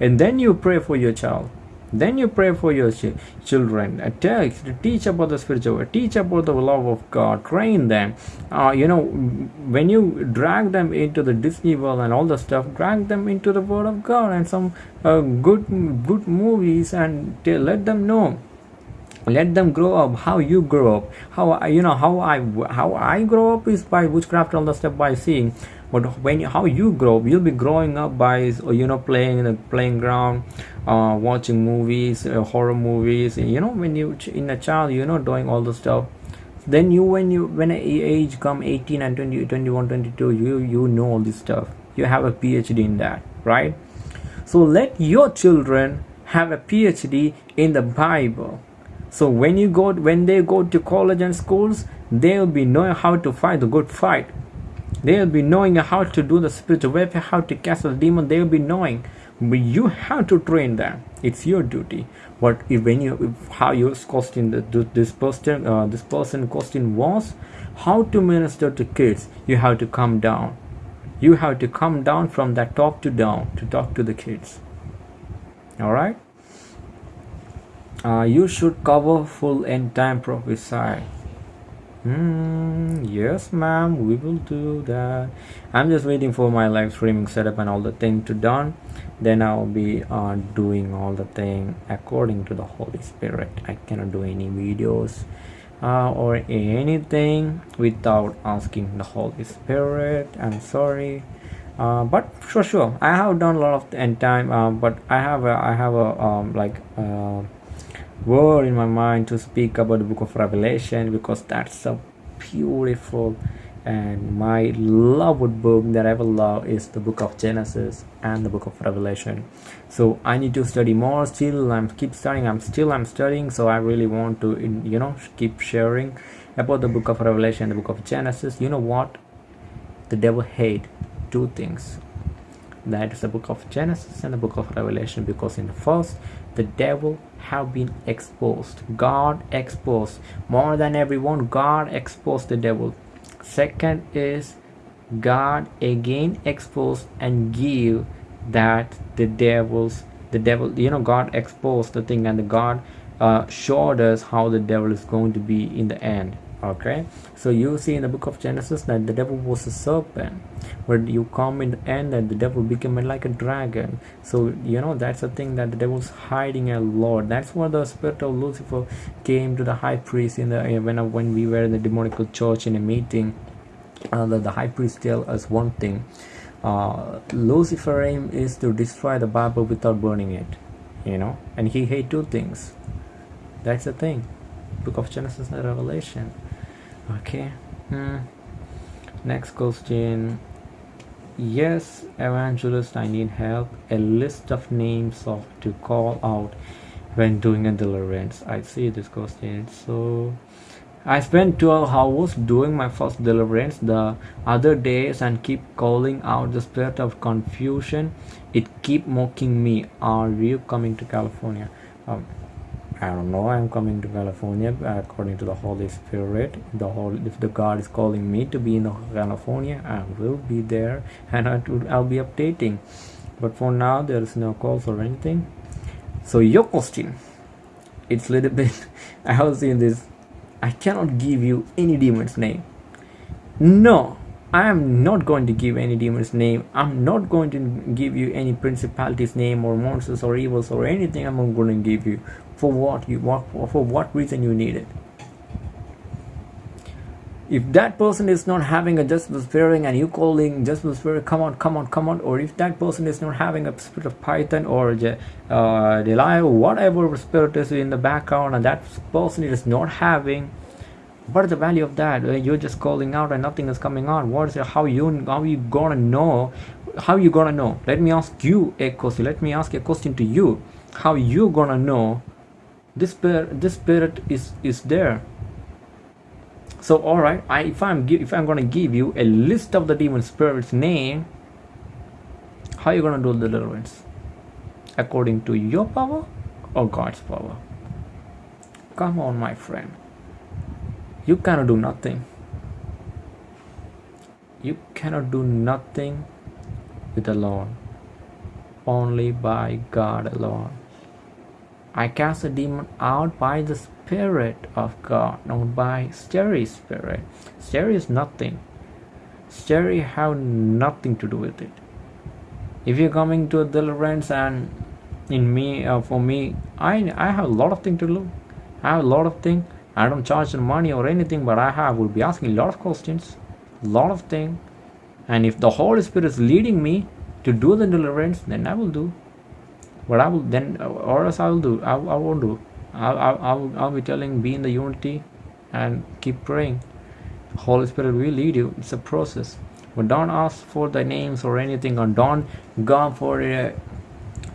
And then you pray for your child then you pray for your ch children. Uh, teach, teach about the spiritual teach about the love of god train them. Uh, you know when you drag them into the disney world and all the stuff drag them into the word of god and some uh, good good movies and let them know. Let them grow up how you grow up. How you know how i how i grow up is by witchcraft all the stuff by seeing but when how you grow you'll be growing up by you know playing in the playing ground uh, watching movies uh, horror movies you know when you in a child you know doing all the stuff. Then you when you when age come 18 and 20 21 22 you you know all this stuff. You have a phd in that right? So let your children have a phd in the bible. So when you go when they go to college and schools they'll be knowing how to fight the good fight they'll be knowing how to do the spiritual warfare how to cast the demon. They'll be knowing. But you have to train them. It's your duty. But if when you if how your question this person uh, this person question was how to minister to kids you have to come down. You have to come down from that top to down to talk to the kids. All right? Uh, you should cover full end time prophesy Hmm, yes, ma'am, we will do that. I'm just waiting for my live streaming setup and all the thing to done. Then I'll be uh, doing all the thing according to the Holy Spirit. I cannot do any videos uh, or anything without asking the Holy Spirit. I'm sorry. Uh, but sure, sure, I have done a lot of end time. Uh, but I have a, I have a um, like uh, word in my mind to speak about the book of revelation because that's so beautiful and my loved book that i will love is the book of genesis and the book of revelation. So i need to study more. Still i'm keep studying. I'm still i'm studying. So i really want to you know keep sharing about the book of revelation the book of genesis. You know what? The devil hate two things. That is the book of genesis and the book of revelation because in the first the devil have been exposed. God exposed. More than everyone god exposed the devil. Second is god again exposed and give that the devils the devil you know god exposed the thing and the god uh, showed us how the devil is going to be in the end okay? So you see in the book of genesis that the devil was a serpent but you come in the end that the devil became like a dragon. So you know that's the thing that the devil's hiding a lot. That's where the spirit of lucifer came to the high priest in the when when we were in the demonical church in a meeting. Uh, the, the high priest tell us one thing. Uh, lucifer aim is to destroy the bible without burning it you know? And he hate two things. That's the thing. Book of genesis and revelation okay. Hmm. next question. Yes evangelist i need help. A list of names of to call out when doing a deliverance. I see this question. So i spent 12 hours doing my first deliverance the other days and keep calling out the spirit of confusion. It keep mocking me. Are you coming to california? Um, I don't know. I'm coming to California uh, according to the Holy Spirit. The whole, if the God is calling me to be in California, I will be there, and I will, I'll be updating. But for now, there is no calls or anything. So your question, it's a little *laughs* bit. I have seen this. I cannot give you any demon's name. No, I am not going to give any demon's name. I'm not going to give you any principalities name or monsters or evils or anything. I'm not going to give you for what? You what for what reason you need it? If that person is not having a just spirit and you calling just spirit come on come on come on or if that person is not having a spirit of python or uh, Delilah, whatever spirit is in the background and that person is not having what is the value of that? You're just calling out and nothing is coming on. What is it? How you how you gonna know? How you gonna know? Let me ask you a question. Let me ask a question to you. How you gonna know this spirit this spirit is is there. So all right I, if i'm if i'm going to give you a list of the demon spirits name how are you going to do the deliverance? According to your power or god's power? Come on my friend. You cannot do nothing. You cannot do nothing with alone only by god alone I cast a demon out by the Spirit of God, not by Sterry Spirit. Sterry is nothing. Sterry have nothing to do with it. If you're coming to a deliverance and in me, uh, for me, I I have a lot of things to do. I have a lot of things. I don't charge the money or anything, but I have will be asking a lot of questions, a lot of things. And if the Holy Spirit is leading me to do the deliverance, then I will do but I will then or else I will do I, I won't do. I'll, I'll, I'll be telling be in the unity and keep praying. Holy Spirit will lead you. It's a process. But don't ask for the names or anything or don't go for it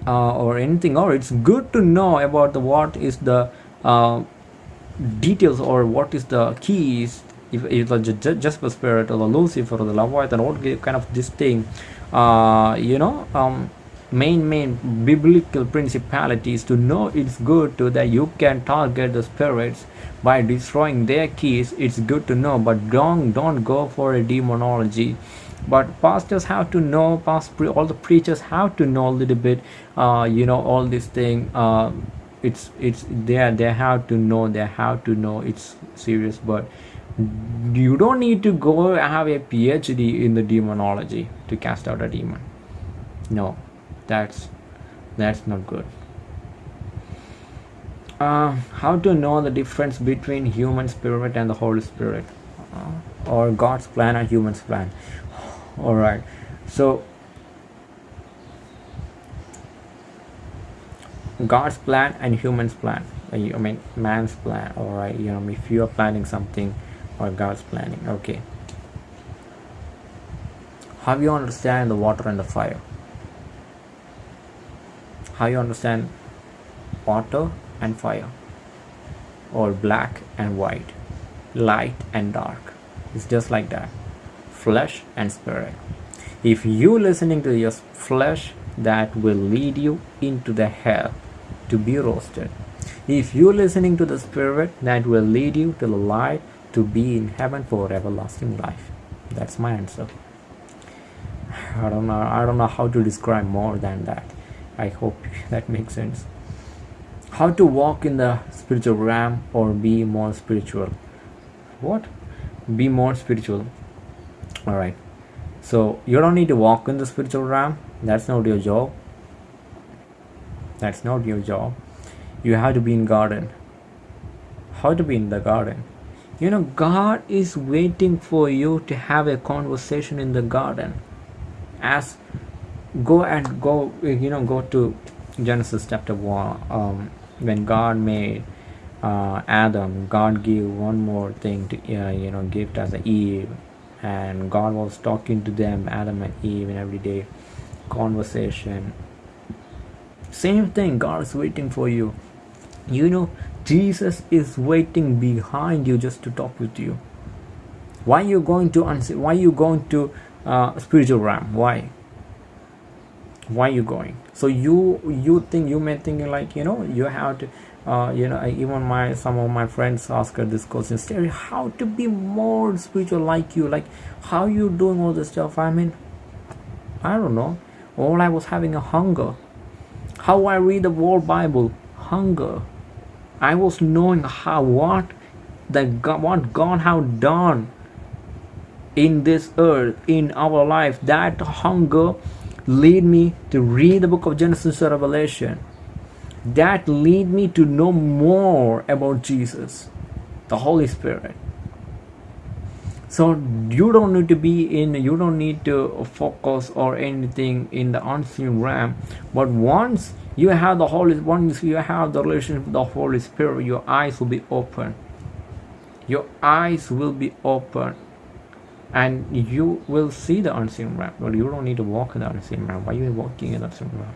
uh, or anything or it's good to know about the what is the uh, details or what is the keys. If it's the Jasper spirit or the Lucifer or the Leviathan what give kind of this thing uh, you know um, main main biblical principalities to know it's good to that you can target the spirits by destroying their keys. It's good to know but don't don't go for a demonology. But pastors have to know past all the preachers have to know a little bit uh, you know all this thing uh, it's it's there they have to know they have to know it's serious but you don't need to go have a phd in the demonology to cast out a demon. No that's that's not good. Uh, how to know the difference between human spirit and the holy spirit? Uh, or god's plan and human's plan. *sighs* All right so god's plan and human's plan. I mean man's plan. All right you know if you are planning something or god's planning. Okay. How you understand the water and the fire how you understand water and fire or black and white light and dark it's just like that flesh and spirit if you listening to your flesh that will lead you into the hell to be roasted. If you're listening to the Spirit, that will lead you to the light to be in heaven for everlasting life. That's my answer. I don't know. I don't know how to describe more than that. I hope *laughs* that makes sense. How to walk in the spiritual realm or be more spiritual? What? Be more spiritual. All right. So you don't need to walk in the spiritual realm. That's not your job. That's not your job. You have to be in garden. How to be in the garden? You know, God is waiting for you to have a conversation in the garden. As go and go, you know, go to Genesis chapter one. Um, when God made uh, Adam, God gave one more thing to uh, you know gift as a Eve, and God was talking to them, Adam and Eve, in everyday conversation. Same thing, God is waiting for you. You know, Jesus is waiting behind you just to talk with you. Why you going to? Why you going to uh, spiritual realm? Why? Why you going? So you you think you may think like you know you have to. Uh, you know, even my some of my friends ask her this question, Terry, how to be more spiritual like you? Like, how you doing all this stuff? I mean, I don't know. All I was having a hunger. How I read the whole Bible, hunger I was knowing how what that God, what God have done in this earth in our life. That hunger lead me to read the book of Genesis or Revelation. That lead me to know more about Jesus, the Holy Spirit. So you don't need to be in, you don't need to focus or anything in the unseen realm. But once you have the Holy once you have the relationship with the Holy Spirit, your eyes will be open. Your eyes will be open and you will see the unseen realm. But you don't need to walk in the unseen realm. Why are you walking in the unseen realm?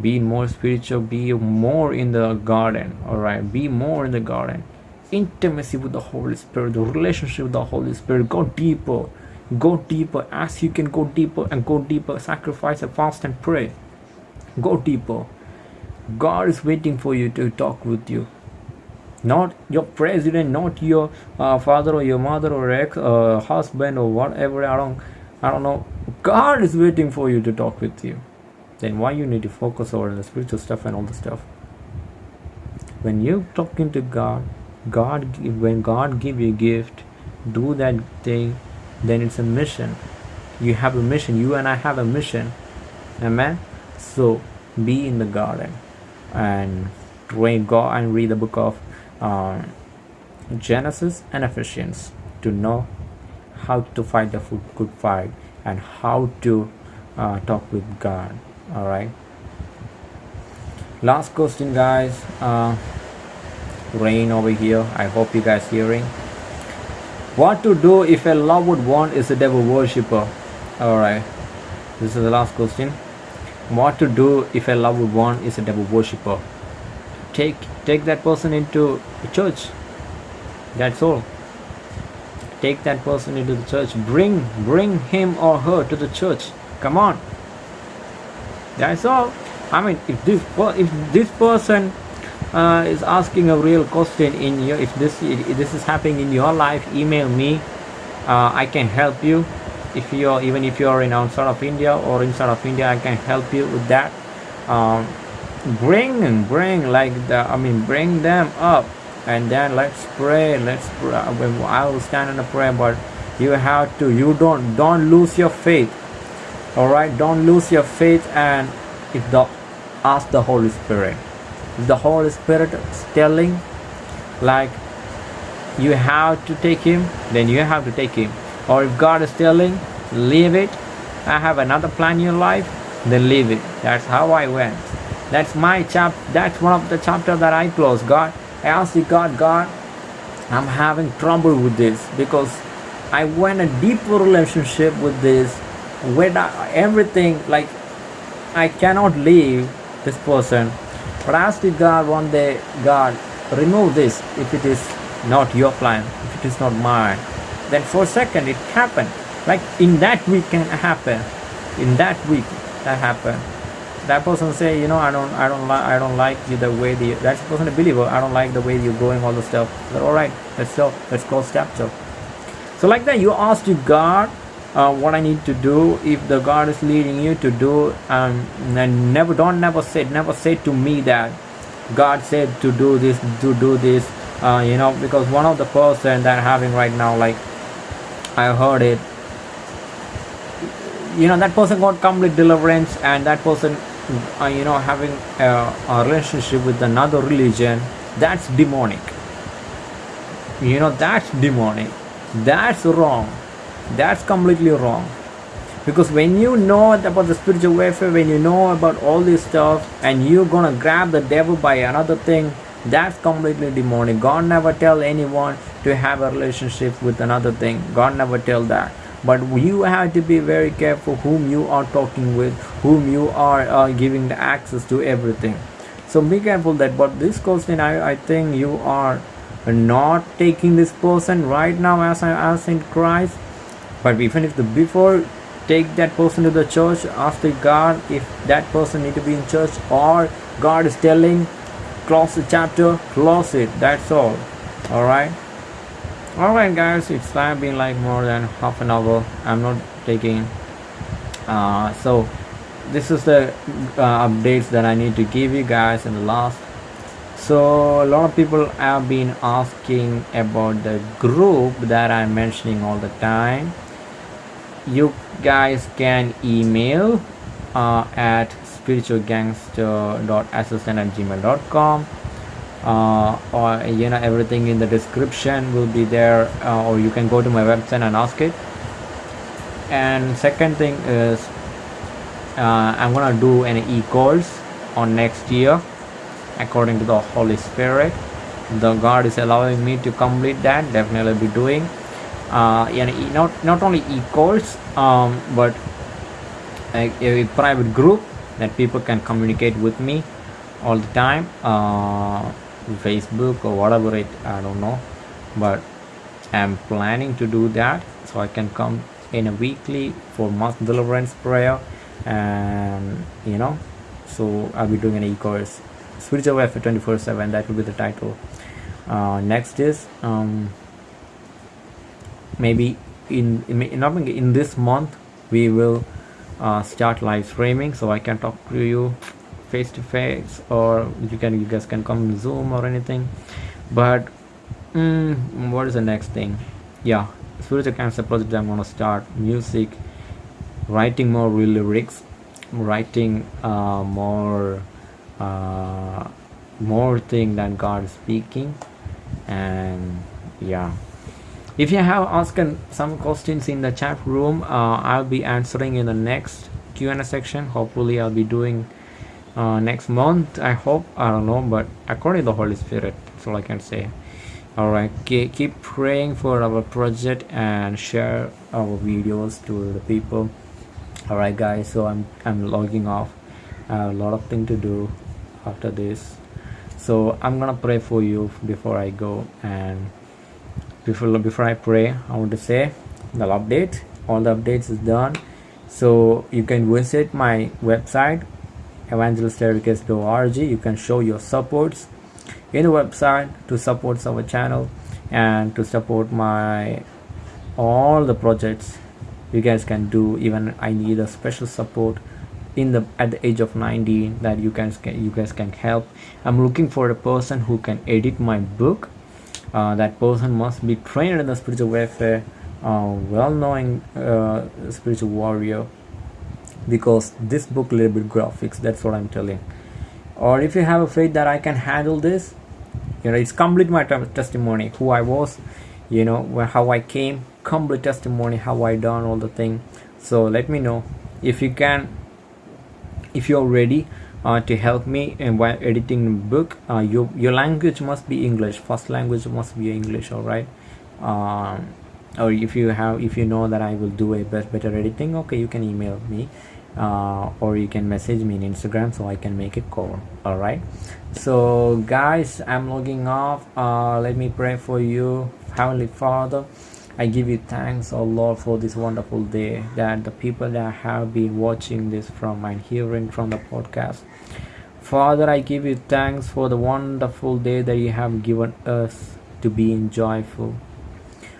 Be more spiritual, be more in the garden. Alright, be more in the garden. Intimacy with the Holy Spirit, the relationship with the Holy Spirit. Go deeper. Go deeper as you can go deeper and go deeper. Sacrifice and fast and pray. Go deeper God is waiting for you to talk with you. Not your president, not your uh, father or your mother or ex uh, husband or whatever. I don't, I don't know. God is waiting for you to talk with you. Then why you need to focus on the spiritual stuff and all the stuff? When you talking to God, God, when God give you a gift, do that thing. Then it's a mission. You have a mission. You and I have a mission. Amen. So be in the garden and read go and read the book of uh, Genesis and Ephesians to know how to fight the good fight and how to uh, talk with God. All right. Last question, guys. Uh, rain over here. I hope you guys hearing. What to do if a loved one is a devil worshipper? All right. This is the last question what to do if a loved one is a devil worshipper take take that person into the church. That's all. Take that person into the church. Bring bring him or her to the church. Come on. That's all. I mean if this if this person uh, is asking a real question in your if this if this is happening in your life email me. Uh, i can help you. If you're even if you're in outside of India or inside of India I can help you with that. Um, bring bring like the I mean bring them up and then let's pray let's pray. I will stand in a prayer but you have to you don't don't lose your faith. All right don't lose your faith and if the ask the Holy Spirit. If the Holy Spirit is telling like you have to take him then you have to take him. Or if God is telling leave it. I have another plan in your life then leave it. That's how I went. That's my chap that's one of the chapter that I closed God Asked you God God I'm having trouble with this because I went a deeper relationship with this with everything like I cannot leave this person. But I asked God one day God remove this if it is not your plan if it is not mine. Then for a second it happened. Like in that week can happen in that week that happened that person say you know i don't i don't like i don't like you the way the that person a believer i don't like the way you're going all the stuff. But all right let's go let's go step so so like that you ask to god uh, what i need to do. If the god is leading you to do um, and never don't never say never say to me that god said to do this to do this uh, you know because one of the person that having right now like i heard it you know that person got complete deliverance and that person uh, you know having a, a relationship with another religion that's demonic. You know that's demonic. That's wrong. That's completely wrong. Because when you know about the spiritual warfare when you know about all this stuff and you're gonna grab the devil by another thing that's completely demonic. God never tell anyone to have a relationship with another thing. God never tell that but you have to be very careful whom you are talking with whom you are uh, giving the access to everything. So be careful that but this question i, I think you are not taking this person right now as, I as in christ. But even if the before take that person to the church ask the god if that person need to be in church or god is telling close the chapter close it that's all. All right alright guys it's time been like more than half an hour. I'm not taking uh, so this is the uh, updates that I need to give you guys in the last. So a lot of people have been asking about the group that I'm mentioning all the time. You guys can email uh, at spiritualgangster.assistant at gmail.com or you know everything in the description will be there uh, or you can go to my website and ask it. And second thing is uh, I'm gonna do an e-course on next year according to the Holy Spirit. The God is allowing me to complete that definitely be doing. Uh, know, not not only e-course um, but a, a private group that people can communicate with me all the time. Uh, facebook or whatever it i don't know. But i'm planning to do that so i can come in a weekly for mass deliverance prayer and you know so i'll be doing an e-course. Spiritual warfare 24 7 that will be the title. Uh, next is um, maybe in, in not in this month we will uh, start live streaming so i can talk to you face to face or you can you guys can come zoom or anything. But mm, what is the next thing? Yeah spiritual gangster project i'm gonna start music writing more real lyrics writing uh, more uh, more thing than god speaking. And yeah. If you have asked some questions in the chat room uh, i'll be answering in the next q&a section. Hopefully i'll be doing uh, next month i hope i don't know but according to the holy spirit that's all i can say. All right keep praying for our project and share our videos to the people. All right guys so i'm i'm logging off. I have a lot of things to do after this. So i'm gonna pray for you before i go and before before i pray i want to say the update. All the updates is done. So you can visit my website evangeliststaircase.org you can show your supports in the website to support our channel and to support my all the projects you guys can do. Even i need a special support in the at the age of 19 that you guys can you guys can help. I'm looking for a person who can edit my book. Uh, that person must be trained in the spiritual warfare uh, well-knowing uh, spiritual warrior because this book little bit graphics that's what i'm telling. Or if you have a faith that i can handle this you know it's complete my testimony who i was you know how i came complete testimony how i done all the thing. So let me know. If you can if you're ready uh, to help me in while editing the book uh, your your language must be english. First language must be english all right um, or if you have if you know that i will do a best better editing okay you can email me uh, or you can message me in instagram so i can make a call all right so guys i'm logging off uh, let me pray for you heavenly father I give you thanks, oh Lord, for this wonderful day that the people that have been watching this from and hearing from the podcast. Father, I give you thanks for the wonderful day that you have given us to be in joyful.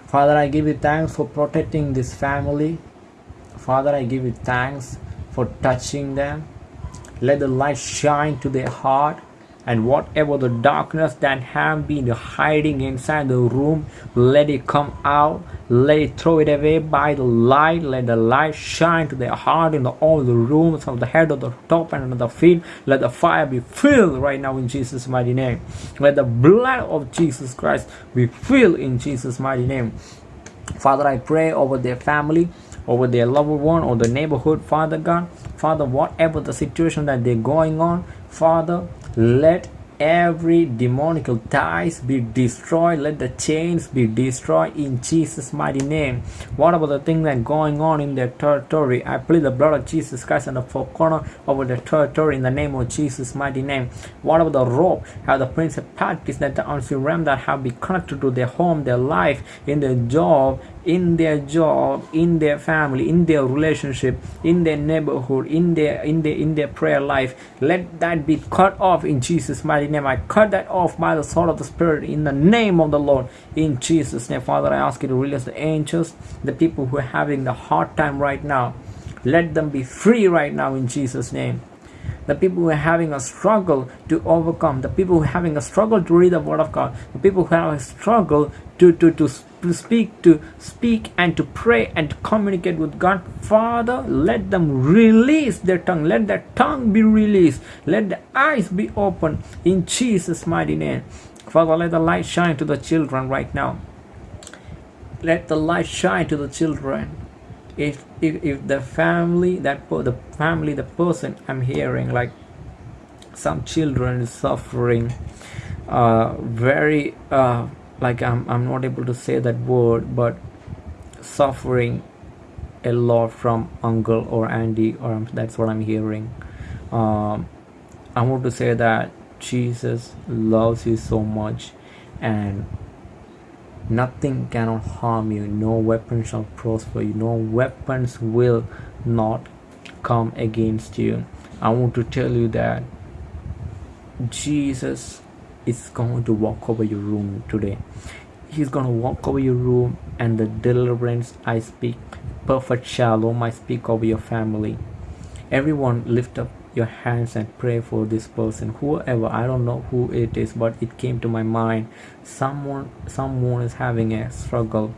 Father, I give you thanks for protecting this family. Father, I give you thanks for touching them. Let the light shine to their heart and whatever the darkness that have been hiding inside the room let it come out. Let it throw it away by the light. Let the light shine to their heart in the, all the rooms of the head of the top and of the feet. Let the fire be filled right now in jesus mighty name. Let the blood of jesus christ be filled in jesus mighty name. Father i pray over their family over their loved one or the neighborhood father god. Father whatever the situation that they're going on father let every demonical ties be destroyed. Let the chains be destroyed in jesus mighty name. What about the thing that going on in their territory i plead the blood of jesus christ and the four corner over the territory in the name of jesus mighty name. What about the rope have the principalities that the unseen realm that have been connected to their home their life in their job in their job in their family in their relationship in their neighborhood in their in their in their prayer life. Let that be cut off in jesus mighty name. I cut that off by the sword of the spirit in the name of the lord. In jesus name father i ask you to release the angels the people who are having the hard time right now. Let them be free right now in jesus name. The people who are having a struggle to overcome, the people who are having a struggle to read the word of God, the people who have a struggle to, to, to, to speak, to speak and to pray and to communicate with God. Father, let them release their tongue. Let their tongue be released. Let the eyes be open in Jesus' mighty name. Father, let the light shine to the children right now. Let the light shine to the children if if, if the family that the family the person i'm hearing like some children is suffering uh very uh like i'm i'm not able to say that word but suffering a lot from uncle or auntie or that's what i'm hearing. Um i want to say that jesus loves you so much and nothing cannot harm you. No weapon shall prosper you. No weapons will not come against you. I want to tell you that jesus is going to walk over your room today. He's going to walk over your room and the deliverance i speak. Perfect shalom i speak over your family. Everyone lift up your hands and pray for this person. Whoever i don't know who it is but it came to my mind. Someone someone is having a struggle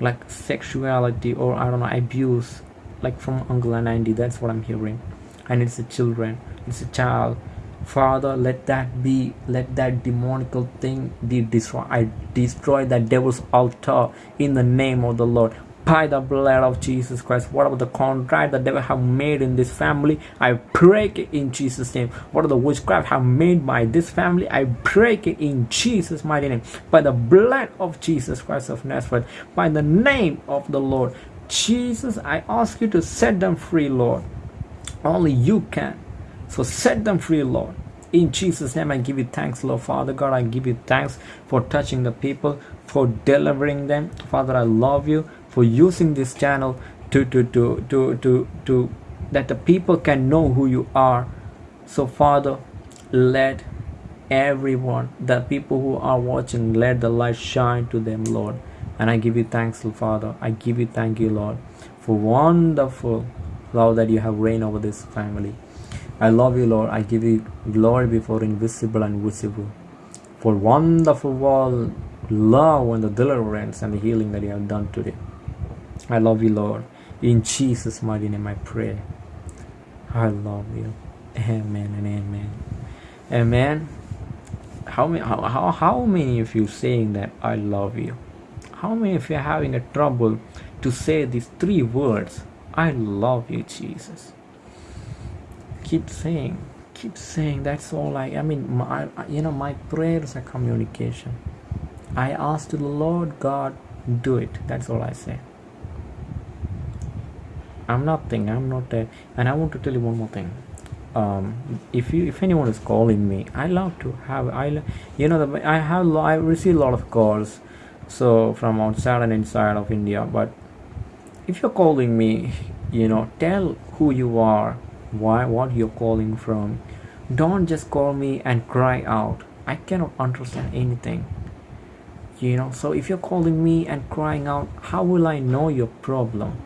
like sexuality or i don't know abuse like from uncle and auntie that's what i'm hearing. And it's a children it's a child father let that be let that demonical thing be destroyed i destroy that devil's altar in the name of the lord by the blood of Jesus Christ. Whatever the contract the devil have made in this family, I break it in Jesus' name. Whatever the witchcraft have made by this family, I break it in Jesus' mighty name. By the blood of Jesus Christ of Nazareth, by the name of the Lord. Jesus, I ask you to set them free, Lord. Only you can. So set them free, Lord. In Jesus' name, I give you thanks, Lord Father God. I give you thanks for touching the people, for delivering them. Father, I love you for using this channel to to to to to, to that the people can know who you are so father let everyone the people who are watching let the light shine to them lord and i give you thanks father i give you thank you lord for wonderful love that you have reigned over this family i love you lord i give you glory before invisible and visible for wonderful love and the deliverance and the healing that you have done today I love you, Lord. In Jesus' mighty name I pray. I love you. Amen and amen. Amen. How many how, how, how many of you saying that I love you? How many of you are having a trouble to say these three words? I love you, Jesus. Keep saying, keep saying. That's all I. I mean, my, you know, my prayers are communication. I ask to the Lord God, do it. That's all I say. I'm nothing. I'm not a. And I want to tell you one more thing. Um, if you if anyone is calling me, I love to have I you know the, I have I receive a lot of calls so from outside and inside of india but if you're calling me you know tell who you are why what you're calling from. Don't just call me and cry out. I cannot understand anything you know. So if you're calling me and crying out how will i know your problem?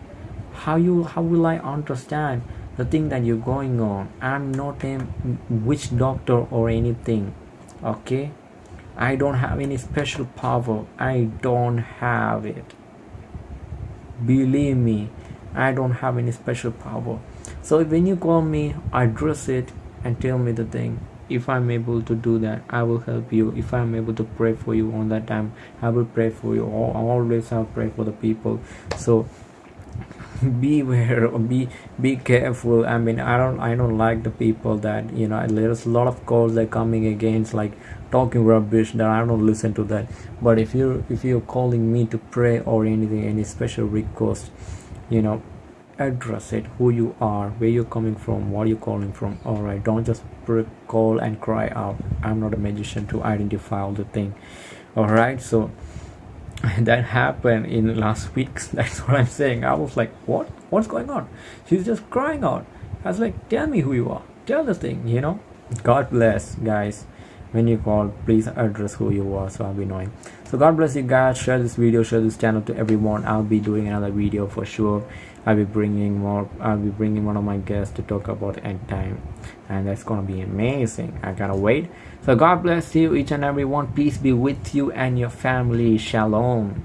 How you how will i understand the thing that you're going on? I'm not a witch doctor or anything okay? I don't have any special power. I don't have it. Believe me i don't have any special power so when you call me address it and tell me the thing. If i'm able to do that i will help you. If i'm able to pray for you on that time i will pray for you. Always i'll pray for the people. So *laughs* beware be be careful. I mean i don't i don't like the people that you know there's a lot of calls that coming against like talking rubbish that i don't listen to that. But if you're if you're calling me to pray or anything any special request you know address it who you are where you're coming from what you're calling from. All right don't just call and cry out. I'm not a magician to identify all the thing. All right so *laughs* that happened in last week. *laughs* That's what i'm saying. I was like what? What's going on? She's just crying out. I was like tell me who you are. Tell the thing you know? God bless guys. When you call please address who you are so i'll be knowing. So god bless you guys. Share this video share this channel to everyone. I'll be doing another video for sure i'll be bringing more i'll be bringing one of my guests to talk about end time and that's gonna be amazing. I gotta wait. So god bless you each and every one. Peace be with you and your family. Shalom